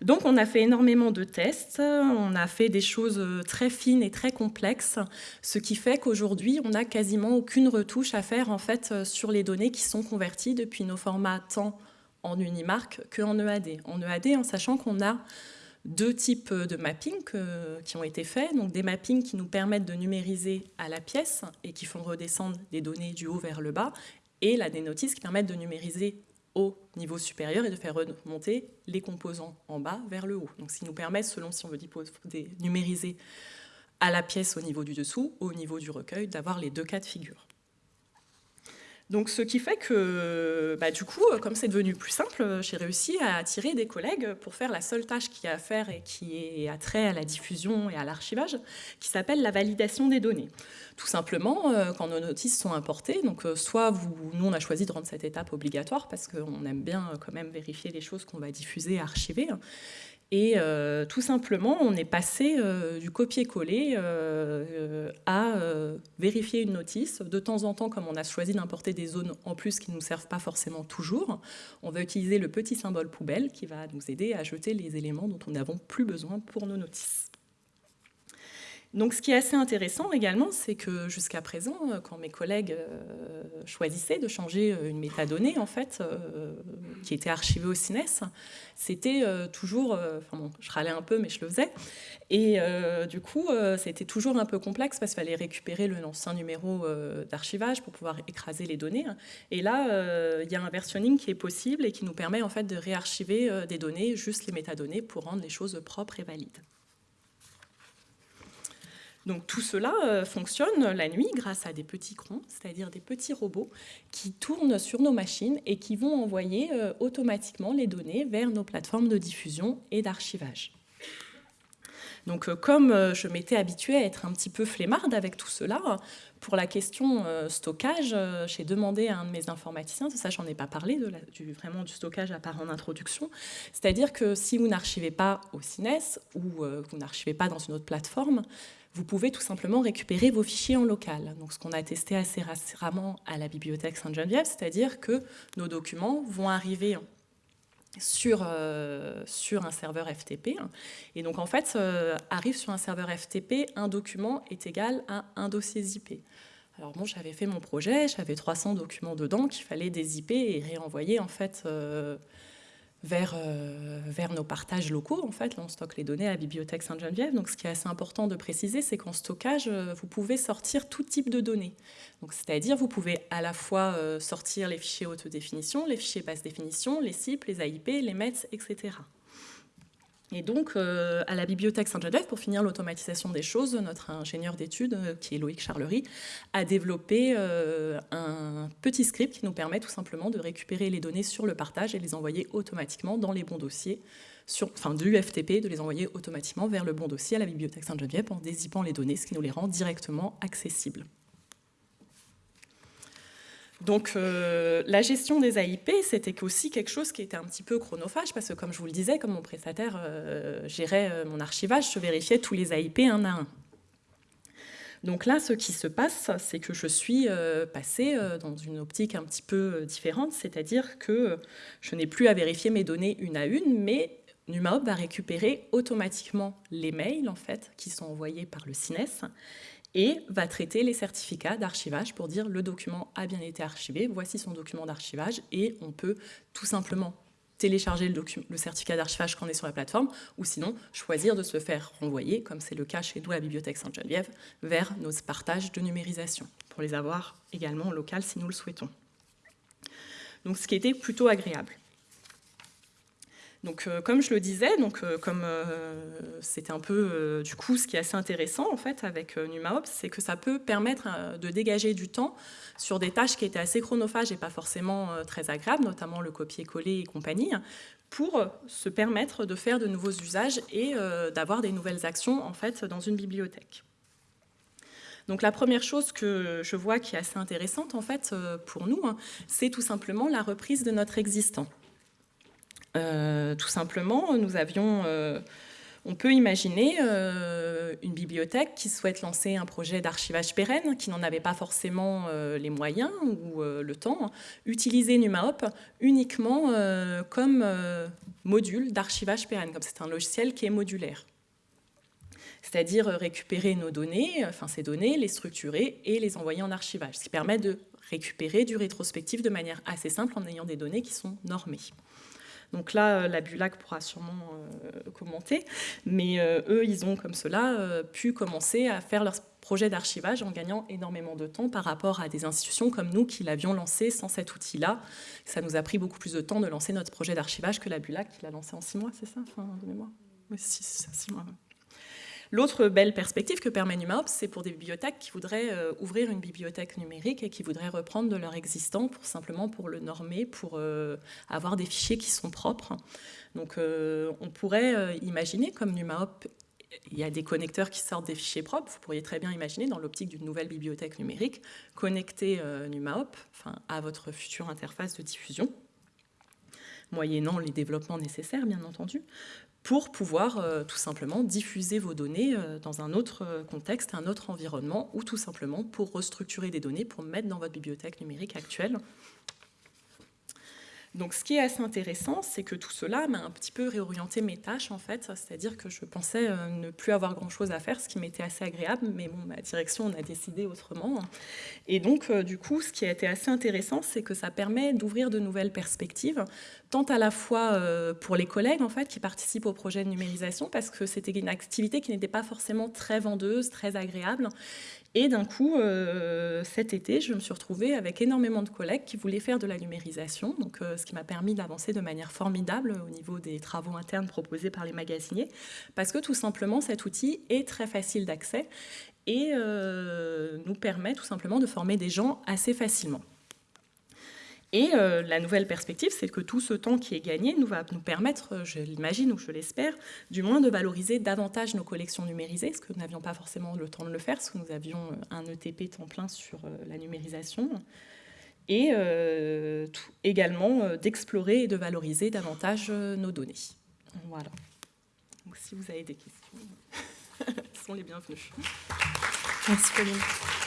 Donc on a fait énormément de tests, on a fait des choses euh, très fines et très complexes, ce qui fait qu'aujourd'hui on n'a quasiment aucune retouche à faire en fait euh, sur les données qui sont converties depuis nos formats tant en Unimark qu'en EAD. En EAD, en sachant qu'on a deux types de mapping qui ont été faits. Donc des mappings qui nous permettent de numériser à la pièce et qui font redescendre des données du haut vers le bas, et la dénotice qui permettent de numériser au niveau supérieur et de faire remonter les composants en bas vers le haut. Donc, ce qui nous permet, selon si on veut numériser à la pièce au niveau du dessous, au niveau du recueil, d'avoir les deux cas de figure. Donc, ce qui fait que, bah, du coup, comme c'est devenu plus simple, j'ai réussi à attirer des collègues pour faire la seule tâche qu'il y a à faire et qui est à trait à la diffusion et à l'archivage, qui s'appelle la validation des données. Tout simplement, euh, quand nos notices sont importées, donc euh, soit nous on a choisi de rendre cette étape obligatoire parce qu'on aime bien euh, quand même vérifier les choses qu'on va diffuser et archiver, et euh, tout simplement, on est passé euh, du copier-coller euh, à vérifier une notice. De temps en temps, comme on a choisi d'importer des zones en plus qui ne nous servent pas forcément toujours, on va utiliser le petit symbole poubelle qui va nous aider à jeter les éléments dont on n'avons plus besoin pour nos notices. Donc, ce qui est assez intéressant également, c'est que jusqu'à présent, euh, quand mes collègues euh, choisissaient de changer euh, une métadonnée, en fait, qui était archivée au CINES, c'était toujours, enfin bon, je râlais un peu, mais je le faisais, et du coup, c'était toujours un peu complexe parce qu'il fallait récupérer le ancien numéro d'archivage pour pouvoir écraser les données. Et là, il y a un versionning qui est possible et qui nous permet en fait de réarchiver des données, juste les métadonnées, pour rendre les choses propres et valides. Donc tout cela euh, fonctionne la nuit grâce à des petits crons, c'est-à-dire des petits robots qui tournent sur nos machines et qui vont envoyer euh, automatiquement les données vers nos plateformes de diffusion et d'archivage. Donc euh, comme je m'étais habituée à être un petit peu flemmarde avec tout cela, pour la question stockage, j'ai demandé à un de mes informaticiens, ça j'en ai pas parlé, vraiment du stockage à part en introduction, c'est-à-dire que si vous n'archivez pas au CINES ou vous n'archivez pas dans une autre plateforme, vous pouvez tout simplement récupérer vos fichiers en local. Donc, ce qu'on a testé assez récemment à la bibliothèque Sainte-Geneviève, c'est-à-dire que nos documents vont arriver sur, euh, sur un serveur FTP. Et donc, en fait, euh, arrive sur un serveur FTP, un document est égal à un dossier zip. Alors bon, j'avais fait mon projet, j'avais 300 documents dedans qu'il fallait dézipper et réenvoyer en fait euh, vers, euh, vers nos partages locaux. En fait, là, on stocke les données à la bibliothèque Sainte-Geneviève. Donc, ce qui est assez important de préciser, c'est qu'en stockage, euh, vous pouvez sortir tout type de données. C'est-à-dire, vous pouvez à la fois euh, sortir les fichiers haute définition, les fichiers basse définition, les CIP, les AIP, les METS, etc. Et donc, euh, à la bibliothèque Saint-Joseph, pour finir l'automatisation des choses, notre ingénieur d'études, euh, qui est Loïc Charlery, a développé euh, un petit script qui nous permet tout simplement de récupérer les données sur le partage et les envoyer automatiquement dans les bons dossiers, sur, enfin du FTP, de les envoyer automatiquement vers le bon dossier à la bibliothèque Saint-Geneviève en dézippant les données, ce qui nous les rend directement accessibles. Donc euh, la gestion des AIP, c'était aussi quelque chose qui était un petit peu chronophage, parce que comme je vous le disais, comme mon prestataire euh, gérait euh, mon archivage, je vérifiais tous les AIP un à un. Donc là, ce qui se passe, c'est que je suis passée dans une optique un petit peu différente, c'est-à-dire que je n'ai plus à vérifier mes données une à une, mais NumaHop va récupérer automatiquement les mails en fait, qui sont envoyés par le CINES et va traiter les certificats d'archivage pour dire le document a bien été archivé, voici son document d'archivage, et on peut tout simplement télécharger le, certificat d'archivage quand on est sur la plateforme, ou sinon choisir de se faire renvoyer, comme c'est le cas chez nous la Bibliothèque Sainte-Geneviève, vers nos partages de numérisation, pour les avoir également en local si nous le souhaitons. Donc ce qui était plutôt agréable. Donc, euh, comme je le disais, donc, euh, comme euh, c'était un peu, du coup, ce qui est assez intéressant en fait avec NumaOps, c'est que ça peut permettre de dégager du temps sur des tâches qui étaient assez chronophages et pas forcément très agréables, notamment le copier-coller et compagnie, pour se permettre de faire de nouveaux usages et d'avoir des nouvelles actions en fait dans une bibliothèque. Donc la première chose que je vois qui est assez intéressante en fait pour nous, hein, c'est tout simplement la reprise de notre existant. Euh, tout simplement, nous avions, euh, on peut imaginer euh, une bibliothèque qui souhaite lancer un projet d'archivage pérenne, qui n'en avait pas forcément les moyens ou le temps, utiliser NumaHop uniquement comme module d'archivage pérenne, comme c'est un logiciel qui est modulaire c'est-à-dire récupérer nos données, enfin ces données, les structurer et les envoyer en archivage, ce qui permet de récupérer du rétrospectif de manière assez simple en ayant des données qui sont normées. Donc là, la Bulac pourra sûrement commenter, mais eux, ils ont comme cela pu commencer à faire leur projet d'archivage en gagnant énormément de temps par rapport à des institutions comme nous qui l'avions lancé sans cet outil-là. Ça nous a pris beaucoup plus de temps de lancer notre projet d'archivage que la Bulac qui l'a lancé en six mois, c'est ça, enfin, de mémoire Oui, six, six mois. L'autre belle perspective que permet NumaOps, c'est pour des bibliothèques qui voudraient euh, ouvrir une bibliothèque numérique et qui voudraient reprendre de leur existant pour simplement pour le normer, pour euh, avoir des fichiers qui sont propres. Donc euh, on pourrait imaginer, comme NumaOp, il y a des connecteurs qui sortent des fichiers propres, vous pourriez très bien imaginer dans l'optique d'une nouvelle bibliothèque numérique, connecter NumaOp à votre future interface de diffusion moyennant les développements nécessaires, bien entendu, pour pouvoir euh, tout simplement diffuser vos données euh, dans un autre euh, contexte, un autre environnement, ou tout simplement pour restructurer des données pour mettre dans votre bibliothèque numérique actuelle donc ce qui est assez intéressant, c'est que tout cela m'a un petit peu réorienté mes tâches en fait, c'est-à-dire que je pensais euh, ne plus avoir grand-chose à faire, ce qui m'était assez agréable, mais bon, ma direction on a décidé autrement. Et donc euh, du coup, ce qui a été assez intéressant, c'est que ça permet d'ouvrir de nouvelles perspectives, tant à la fois euh, pour les collègues en fait qui participent au projet de numérisation, parce que c'était une activité qui n'était pas forcément très vendeuse, très agréable, et d'un coup, euh, cet été, je me suis retrouvée avec énormément de collègues qui voulaient faire de la numérisation, euh, ce qui m'a permis d'avancer de manière formidable au niveau des travaux internes proposés par les magasiniers, parce que tout simplement, cet outil est très facile d'accès et euh, nous permet tout simplement de former des gens assez facilement. Et euh, la nouvelle perspective, c'est que tout ce temps qui est gagné nous va nous permettre, euh, je l'imagine ou je l'espère, du moins de valoriser davantage nos collections numérisées, ce que nous n'avions pas forcément le temps de le faire, parce que nous avions euh, un ETP temps plein sur la numérisation, et également d'explorer et de valoriser davantage nos données. Voilà. Donc si vous avez des questions, sont les bienvenues. Merci Pauline.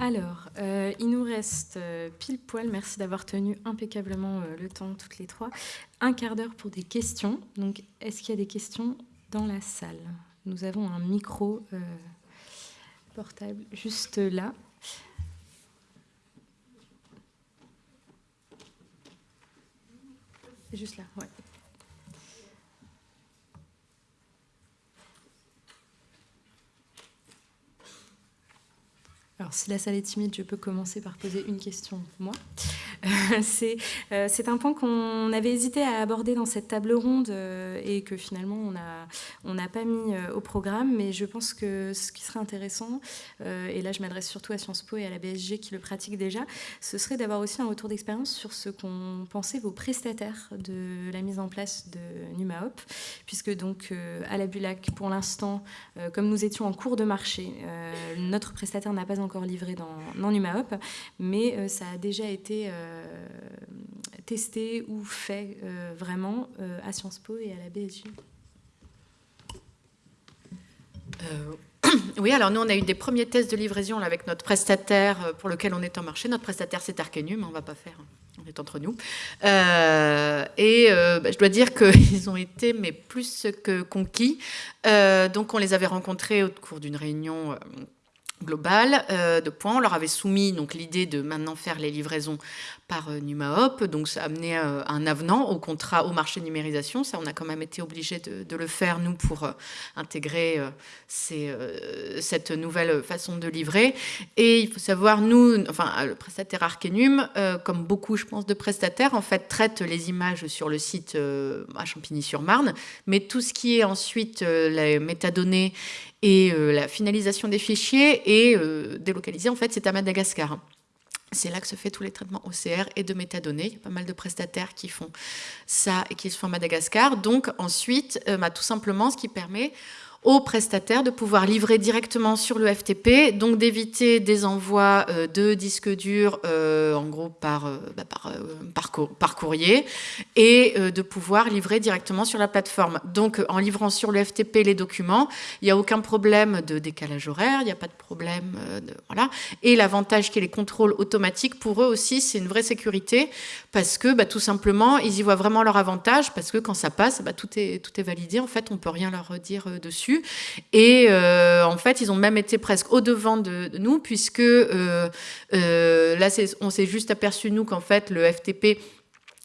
Alors, euh, il nous reste euh, pile poil, merci d'avoir tenu impeccablement euh, le temps toutes les trois, un quart d'heure pour des questions. Donc, est-ce qu'il y a des questions dans la salle? Nous avons un micro portable juste là. Juste là, ouais. Alors, si la salle est timide, je peux commencer par poser une question, moi. Euh, c'est un point qu'on avait hésité à aborder dans cette table ronde euh, et que finalement on n'a on pas mis euh, au programme, mais je pense que ce qui serait intéressant, et là je m'adresse surtout à Sciences Po et à la BSG qui le pratiquent déjà, ce serait d'avoir aussi un retour d'expérience sur ce qu'ont pensé vos prestataires de la mise en place de NumaHop, puisque donc à la Bulac, pour l'instant, comme nous étions en cours de marché, notre prestataire n'a pas encore livré dans, dans mais ça a déjà été euh, testé ou fait euh, vraiment euh, à Sciences Po et à la BSG oui, alors nous, on a eu des premiers tests de livraison avec notre prestataire pour lequel on est en marché. Notre prestataire, c'est Arkenum, on ne va pas faire, on est entre nous. et bah, je dois dire qu'ils ont été mais plus que conquis. donc, on les avait rencontrés au cours d'une réunion globale de points. On leur avait soumis donc l'idée de maintenant faire les livraisons par euh, NumaHop. Donc, ça a amené euh, un avenant au contrat au marché numérisation. Ça, on a quand même été obligé de, le faire, nous, pour euh, intégrer cette nouvelle façon de livrer. Et il faut savoir, nous, enfin, le prestataire Arkenum, comme beaucoup, je pense, de prestataires, en fait, traite les images sur le site à Champigny-sur-Marne, mais tout ce qui est ensuite les métadonnées et la finalisation des fichiers est délocalisé, en fait, c'est à Madagascar. C'est là que se fait tous les traitements OCR et de métadonnées. Il y a pas mal de prestataires qui font ça et qui se font à Madagascar. Donc ensuite, euh, bah, tout simplement, ce qui permet aux prestataires de pouvoir livrer directement sur le FTP, donc d'éviter des envois euh, de disques durs, euh, en gros par, euh, bah, par, par, courrier, et de pouvoir livrer directement sur la plateforme. Donc en livrant sur le FTP les documents, il n'y a aucun problème de décalage horaire, il n'y a pas de problème de... Voilà. Et l'avantage qui est les contrôles automatiques, pour eux aussi, c'est une vraie sécurité, parce que bah, tout simplement, ils y voient vraiment leur avantage, parce que quand ça passe, bah, tout, est, tout est validé, en fait, on ne peut rien leur dire dessus Et en fait, ils ont même été presque au-devant de, nous, puisque là, on s'est juste aperçu, nous, qu'en fait, le FTP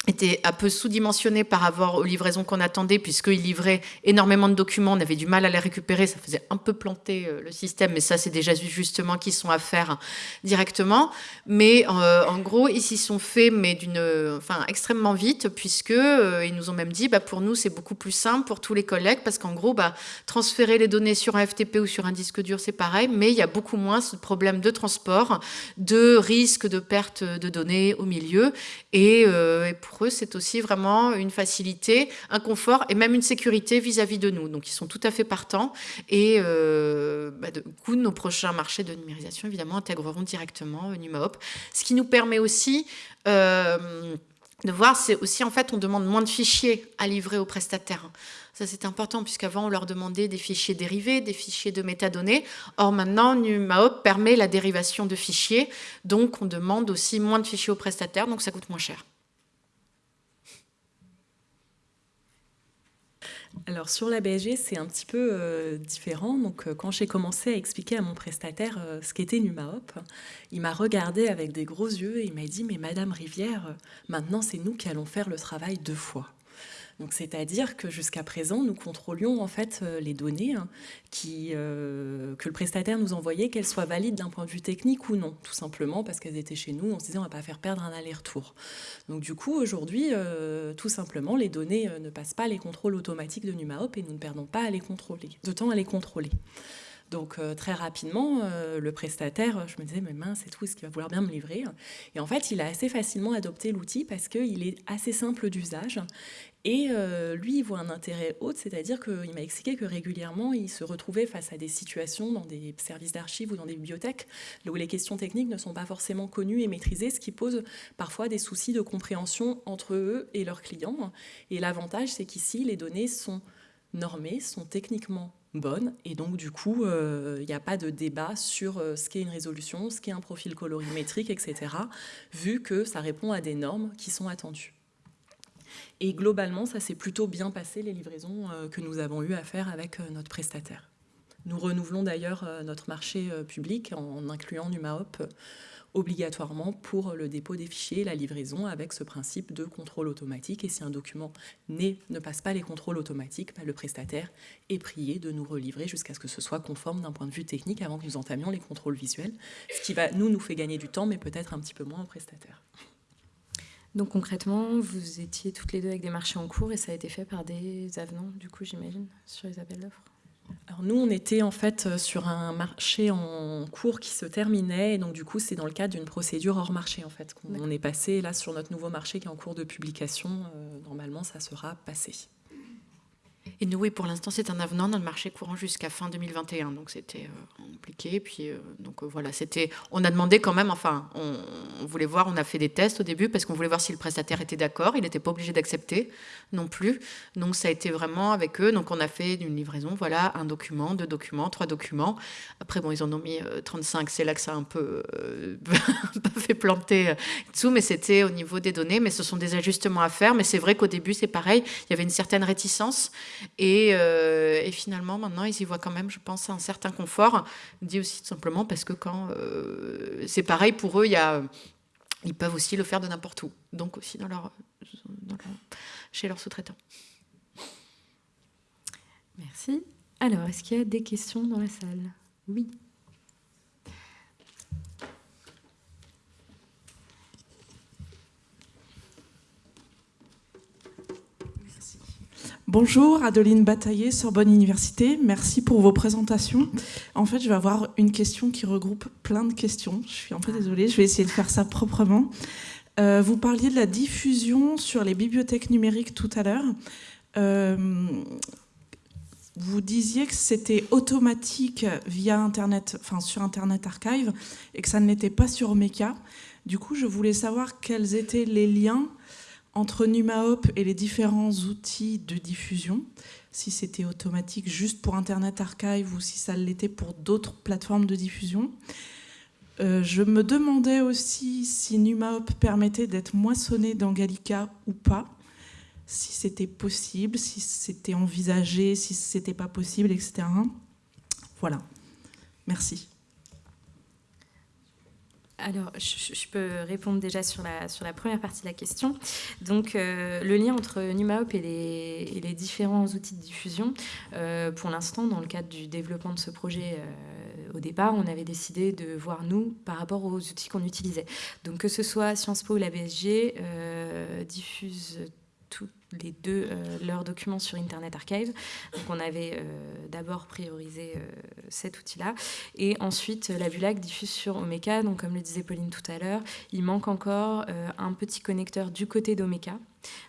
était un peu sous-dimensionné par rapport aux livraisons qu'on attendait, puisqu'il livrait énormément de documents, on avait du mal à les récupérer, ça faisait un peu planter euh, le système, mais ça c'est déjà justement qui sont à faire directement. Mais euh, en gros, ils s'y sont faits, mais d'une, enfin extrêmement vite, puisque euh, ils nous ont même dit, bah, pour nous c'est beaucoup plus simple pour tous les collègues, parce qu'en gros, bah, transférer les données sur un FTP ou sur un disque dur, c'est pareil, mais il y a beaucoup moins ce problème de transport, de risque de perte de données au milieu, et, et pour eux, c'est aussi vraiment une facilité, un confort et même une sécurité vis-à-vis de nous. Donc, ils sont tout à fait partants. Et euh, bah, du coup, nos prochains marchés de numérisation, évidemment, intégreront directement euh, NumaHop. Ce qui nous permet aussi... Euh, de voir, c'est aussi en fait, on demande moins de fichiers à livrer aux prestataires. Ça, c'est important, puisqu'avant, on leur demandait des fichiers dérivés, des fichiers de métadonnées. Or, maintenant, NumaHop permet la dérivation de fichiers. Donc, on demande aussi moins de fichiers aux prestataires, donc ça coûte moins cher. Alors sur la BSG, c'est un petit peu euh, différent. Donc euh, quand j'ai commencé à expliquer à mon prestataire euh, ce qu'était NumaHop, il m'a regardé avec des gros yeux et il m'a dit mais Madame Rivière, maintenant c'est nous qui allons faire le travail deux fois. C'est-à-dire que jusqu'à présent, nous contrôlions en fait euh, les données hein, euh, que le prestataire nous envoyait, qu'elles soient valides d'un point de vue technique ou non, tout simplement parce qu'elles étaient chez nous. On se disait on va pas faire perdre un aller-retour. Donc, du coup, aujourd'hui, euh, tout simplement, les données ne passent pas les contrôles automatiques de NumaHop et nous ne perdons pas à les contrôler, de temps à les contrôler. Donc très rapidement, le prestataire, je me disais, mais mince, c'est tout, est-ce qu'il va vouloir bien me livrer Et en fait, il a assez facilement adopté l'outil parce qu'il est assez simple d'usage et euh, lui, il voit un intérêt haut, c'est-à-dire qu'il m'a expliqué que régulièrement, il se retrouvait face à des situations dans des services d'archives ou dans des bibliothèques où les questions techniques ne sont pas forcément connues et maîtrisées, ce qui pose parfois des soucis de compréhension entre eux et leurs clients. Et l'avantage, c'est qu'ici, les données sont normées, sont techniquement bonnes, et donc du coup, euh, il n'y a pas de débat sur euh, ce qu'est une résolution, ce qu'est un profil colorimétrique, etc., vu que ça répond à des normes qui sont attendues. Et globalement, ça s'est plutôt bien passé, les livraisons euh, que nous avons eu à faire avec euh, notre prestataire. Nous renouvelons d'ailleurs euh, notre marché public en incluant NumaHop obligatoirement pour le dépôt des fichiers la livraison avec ce principe de contrôle automatique. Et si un document ne passe pas les contrôles automatiques, bah, le prestataire est prié de nous relivrer jusqu'à ce que ce soit conforme d'un point de vue technique avant que nous entamions les contrôles visuels, ce qui va, nous, nous fait gagner du temps, mais peut-être un petit peu moins au prestataire. Donc concrètement, vous étiez toutes les deux avec des marchés en cours et ça a été fait par des avenants, du coup, j'imagine, sur les appels d'offres alors nous, on était en fait euh, sur un marché en cours qui se terminait, et donc du coup, c'est dans le cadre d'une procédure hors marché en fait qu'on est passé là sur notre nouveau marché qui est en cours de publication. Euh, normalement, ça sera passé. Et nous, oui, pour l'instant, c'est un avenant dans le marché courant jusqu'à fin 2021. Donc, c'était euh, compliqué. Puis, euh, donc, euh, voilà, c'était. On a demandé quand même, enfin, on, voulait voir, on a fait des tests au début parce qu'on voulait voir si le prestataire était d'accord. Il n'était pas obligé d'accepter non plus. Donc, ça a été vraiment avec eux. Donc, on a fait une livraison, voilà, un document, deux documents, trois documents. Après, bon, ils en ont mis 35. C'est là que ça a un peu, fait planter dessous. Mais c'était au niveau des données. Mais ce sont des ajustements à faire. Mais c'est vrai qu'au début, c'est pareil. Il y avait une certaine réticence. Euh, et, finalement, maintenant, ils y voient quand même, je pense, un certain confort. Dit aussi tout simplement parce que quand euh, c'est pareil pour eux, ils peuvent aussi le faire de n'importe où, donc aussi chez leurs sous-traitants. Merci. Alors, est-ce qu'il y a des questions dans la salle? Oui. Bonjour, Adeline Bataillé, Sorbonne Université. Merci pour vos présentations. En fait, je vais avoir une question qui regroupe plein de questions. Je suis un peu désolée, je vais essayer de faire ça proprement. Euh, vous parliez de la diffusion sur les bibliothèques numériques tout à l'heure. Euh, vous disiez que c'était automatique via Internet, enfin sur Internet Archive, et que ça ne l'était pas sur Omeka. Du coup, je voulais savoir quels étaient les liens entre NumaHop et les différents outils de diffusion, si c'était automatique juste pour Internet Archive ou si ça l'était pour d'autres plateformes de diffusion. Euh, je me demandais aussi si NumaHop permettait d'être moissonné dans Gallica ou pas. si c'était possible, si c'était envisagé, si c'était pas possible, etc. Voilà. Merci. Alors, je, peux répondre déjà sur la, sur la première partie de la question. Donc, euh, le lien entre NumaHop et les, les différents outils de diffusion, euh, pour l'instant, dans le cadre du développement de ce projet, euh, au départ, on avait décidé de voir nous par rapport aux outils qu'on utilisait. Donc, que ce soit Sciences Po ou la BSG, diffuse les deux euh, leurs documents sur Internet Archive. Donc on avait euh, d'abord priorisé euh, cet outil-là. Et ensuite, la Bulac diffuse sur Omeka. Donc comme le disait Pauline tout à l'heure, il manque encore un petit connecteur du côté d'Omeka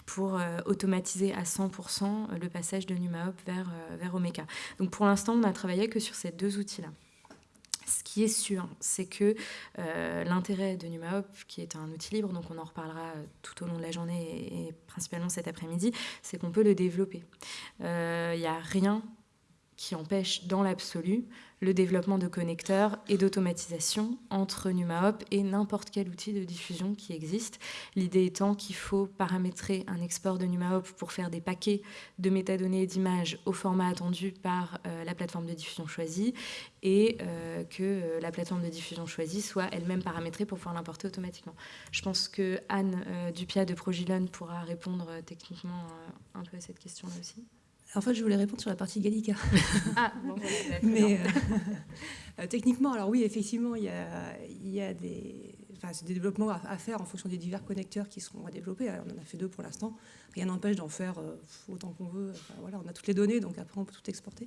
pour automatiser à 100% le passage de NumaHop vers, vers Omeka. Donc pour l'instant, on n'a travaillé que sur ces deux outils-là. Ce qui est sûr, c'est que euh, l'intérêt de NumaHop, qui est un outil libre, donc on en reparlera tout au long de la journée et, principalement cet après-midi, c'est qu'on peut le développer. Il euh, n'y a rien qui empêche dans l'absolu le développement de connecteurs et d'automatisation entre NumaHop et n'importe quel outil de diffusion qui existe. L'idée étant qu'il faut paramétrer un export de NumaHop pour faire des paquets de métadonnées et d'images au format attendu par euh, la plateforme de diffusion choisie et euh, que euh, la plateforme de diffusion choisie soit elle-même paramétrée pour pouvoir l'importer automatiquement. Je pense que Anne Dupia de Progilon pourra répondre techniquement un peu à cette question-là aussi. En fait, je voulais répondre sur la partie Gallica. ah, bon, Mais euh, euh, techniquement, alors oui, effectivement, il y a, il y a des, enfin, des développements à, faire en fonction des divers connecteurs qui seront à développer. on en a fait deux pour l'instant. Rien n'empêche d'en faire euh, autant qu'on veut. voilà, on a toutes les données, donc après, on peut tout exporter.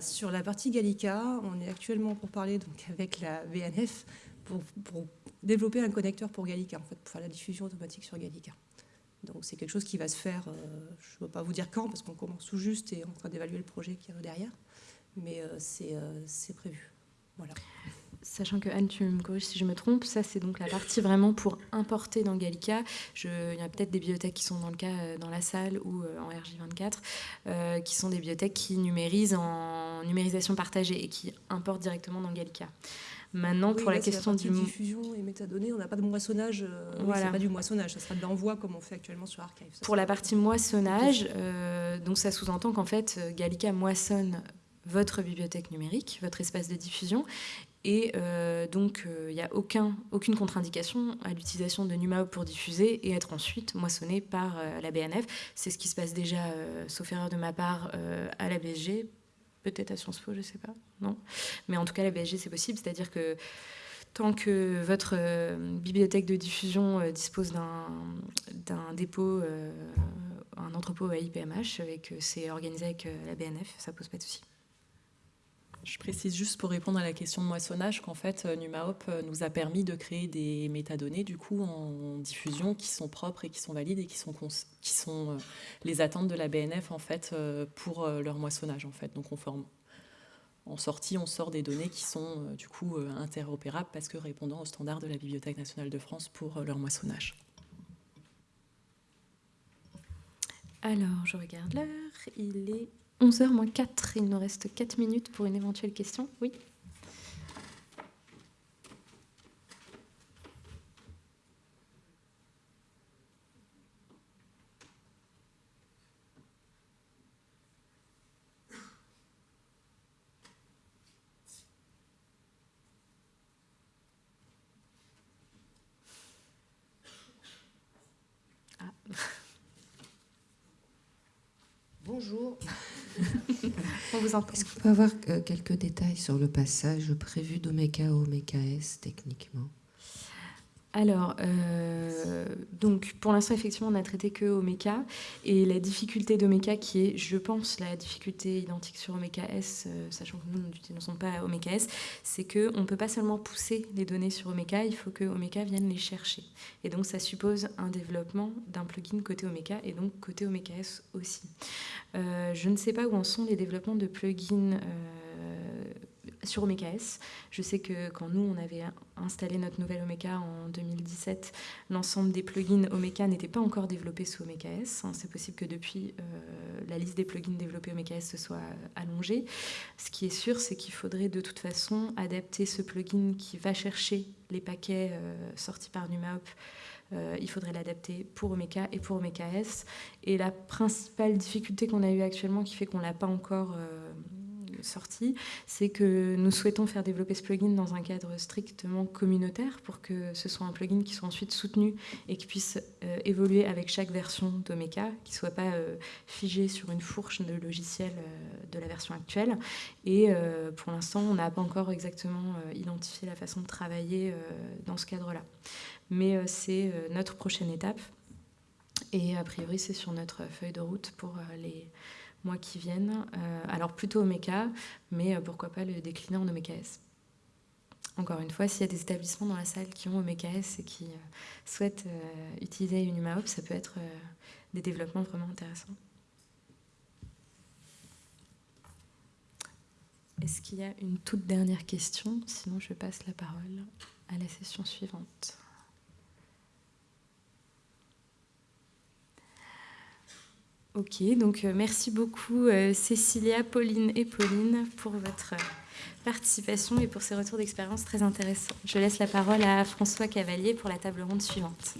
sur la partie Gallica, on est actuellement pour parler donc, avec la VNF pour, pour développer un connecteur pour Gallica, en fait, pour faire la diffusion automatique sur Gallica. Donc c'est quelque chose qui va se faire, euh, je ne veux pas vous dire quand, parce qu'on commence tout juste et on est en train d'évaluer le projet qui est derrière, mais euh, euh, c'est prévu. Sachant que Anne, tu me corriges si je me trompe, ça c'est donc la partie vraiment pour importer dans Gallica. il y a peut-être des bibliothèques qui sont dans le cas dans la salle ou en RJ24, qui sont des bibliothèques qui numérisent en numérisation partagée et qui importent directement dans Gallica. Maintenant, pour la question du diffusion et métadonnées, on n'a pas de moissonnage. Euh, voilà. pas du moissonnage, ça sera de l'envoi comme on fait actuellement sur Archive. pour la partie moissonnage, euh, donc ça sous-entend qu'en fait, euh, Gallica moissonne votre bibliothèque numérique, votre espace de diffusion, et donc, il n'y a aucun, aucune contre-indication à l'utilisation de NumaHop pour diffuser et être ensuite moissonné par la BNF. C'est ce qui se passe déjà, sauf erreur de ma part, à la BSG peut-être à Sciences Po, je ne sais pas, non. Mais en tout cas, la BSG, c'est possible, c'est-à-dire que tant que votre euh, bibliothèque de diffusion euh, dispose d'un dépôt, euh, un entrepôt à IPMH, et que c'est organisé avec la BNF, ça pose pas de souci. Je précise juste pour répondre à la question de moissonnage qu'en fait, euh, NumaHop euh, nous a permis de créer des métadonnées du coup en diffusion qui sont propres et qui sont valides et qui sont, qui sont euh, les attentes de la BNF en fait pour leur moissonnage en fait. Donc on forme. En sortie, on sort des données qui sont du coup interopérables parce que répondant aux standards de la Bibliothèque nationale de France pour leur moissonnage. Alors, je regarde l'heure. Il est 11h moins 4, il nous reste 4 minutes pour une éventuelle question. Oui ah. Bonjour. Est-ce qu'on peut avoir euh, quelques détails sur le passage prévu d'Omeka à Omeka S techniquement? Alors, euh, donc pour l'instant, effectivement, on n'a traité que Omeka. Et la difficulté d'Omeka, qui est, je pense, la difficulté identique sur Omeka S, euh, sachant que nous ne sommes pas Omeka S, c'est qu'on ne peut pas seulement pousser les données sur Omeka, il faut que Omeka vienne les chercher. Et donc, ça suppose un développement d'un plugin côté Omeka et donc côté Omeka S aussi. Euh, je ne sais pas où en sont les développements de plugins sur OmeKS. Je sais que quand nous, on avait installé notre nouvelle Omeka en 2017, l'ensemble des plugins Omeka n'étaient pas encore développés sous OmeKS. Hein, c'est possible que depuis, euh, la liste des plugins développés OmeKS se soit allongée. Ce qui est sûr, c'est qu'il faudrait de toute façon adapter ce plugin qui va chercher les paquets euh, sortis par NumaHop il faudrait l'adapter pour Omeka et pour OMKS. Et la principale difficulté qu'on a eue actuellement, qui fait qu'on ne l'a pas encore sortie, c'est que nous souhaitons faire développer ce plugin dans un cadre strictement communautaire pour que ce soit un plugin qui soit ensuite soutenu et qui puisse euh, évoluer avec chaque version d'Omeka, qui ne soit pas euh, figé sur une fourche de logiciel euh, de la version actuelle. Et pour l'instant, on n'a pas encore exactement identifié la façon de travailler dans ce cadre-là. Mais c'est notre prochaine étape. Et a priori, c'est sur notre feuille de route pour les mois qui viennent. Euh, alors plutôt Omeka, mais euh, pourquoi pas le décliner en OMKS. Encore une fois, s'il y a des établissements dans la salle qui ont OMKS et qui euh, souhaitent utiliser une UMAOP, ça peut être des développements vraiment intéressants. Est-ce qu'il y a une toute dernière question? Sinon, je passe la parole à la session suivante. Ok, donc euh, merci beaucoup euh, Cécilia, Pauline et Pauline pour votre euh, participation et pour ces retours d'expérience très intéressants. Je laisse la parole à François Cavalier pour la table ronde suivante.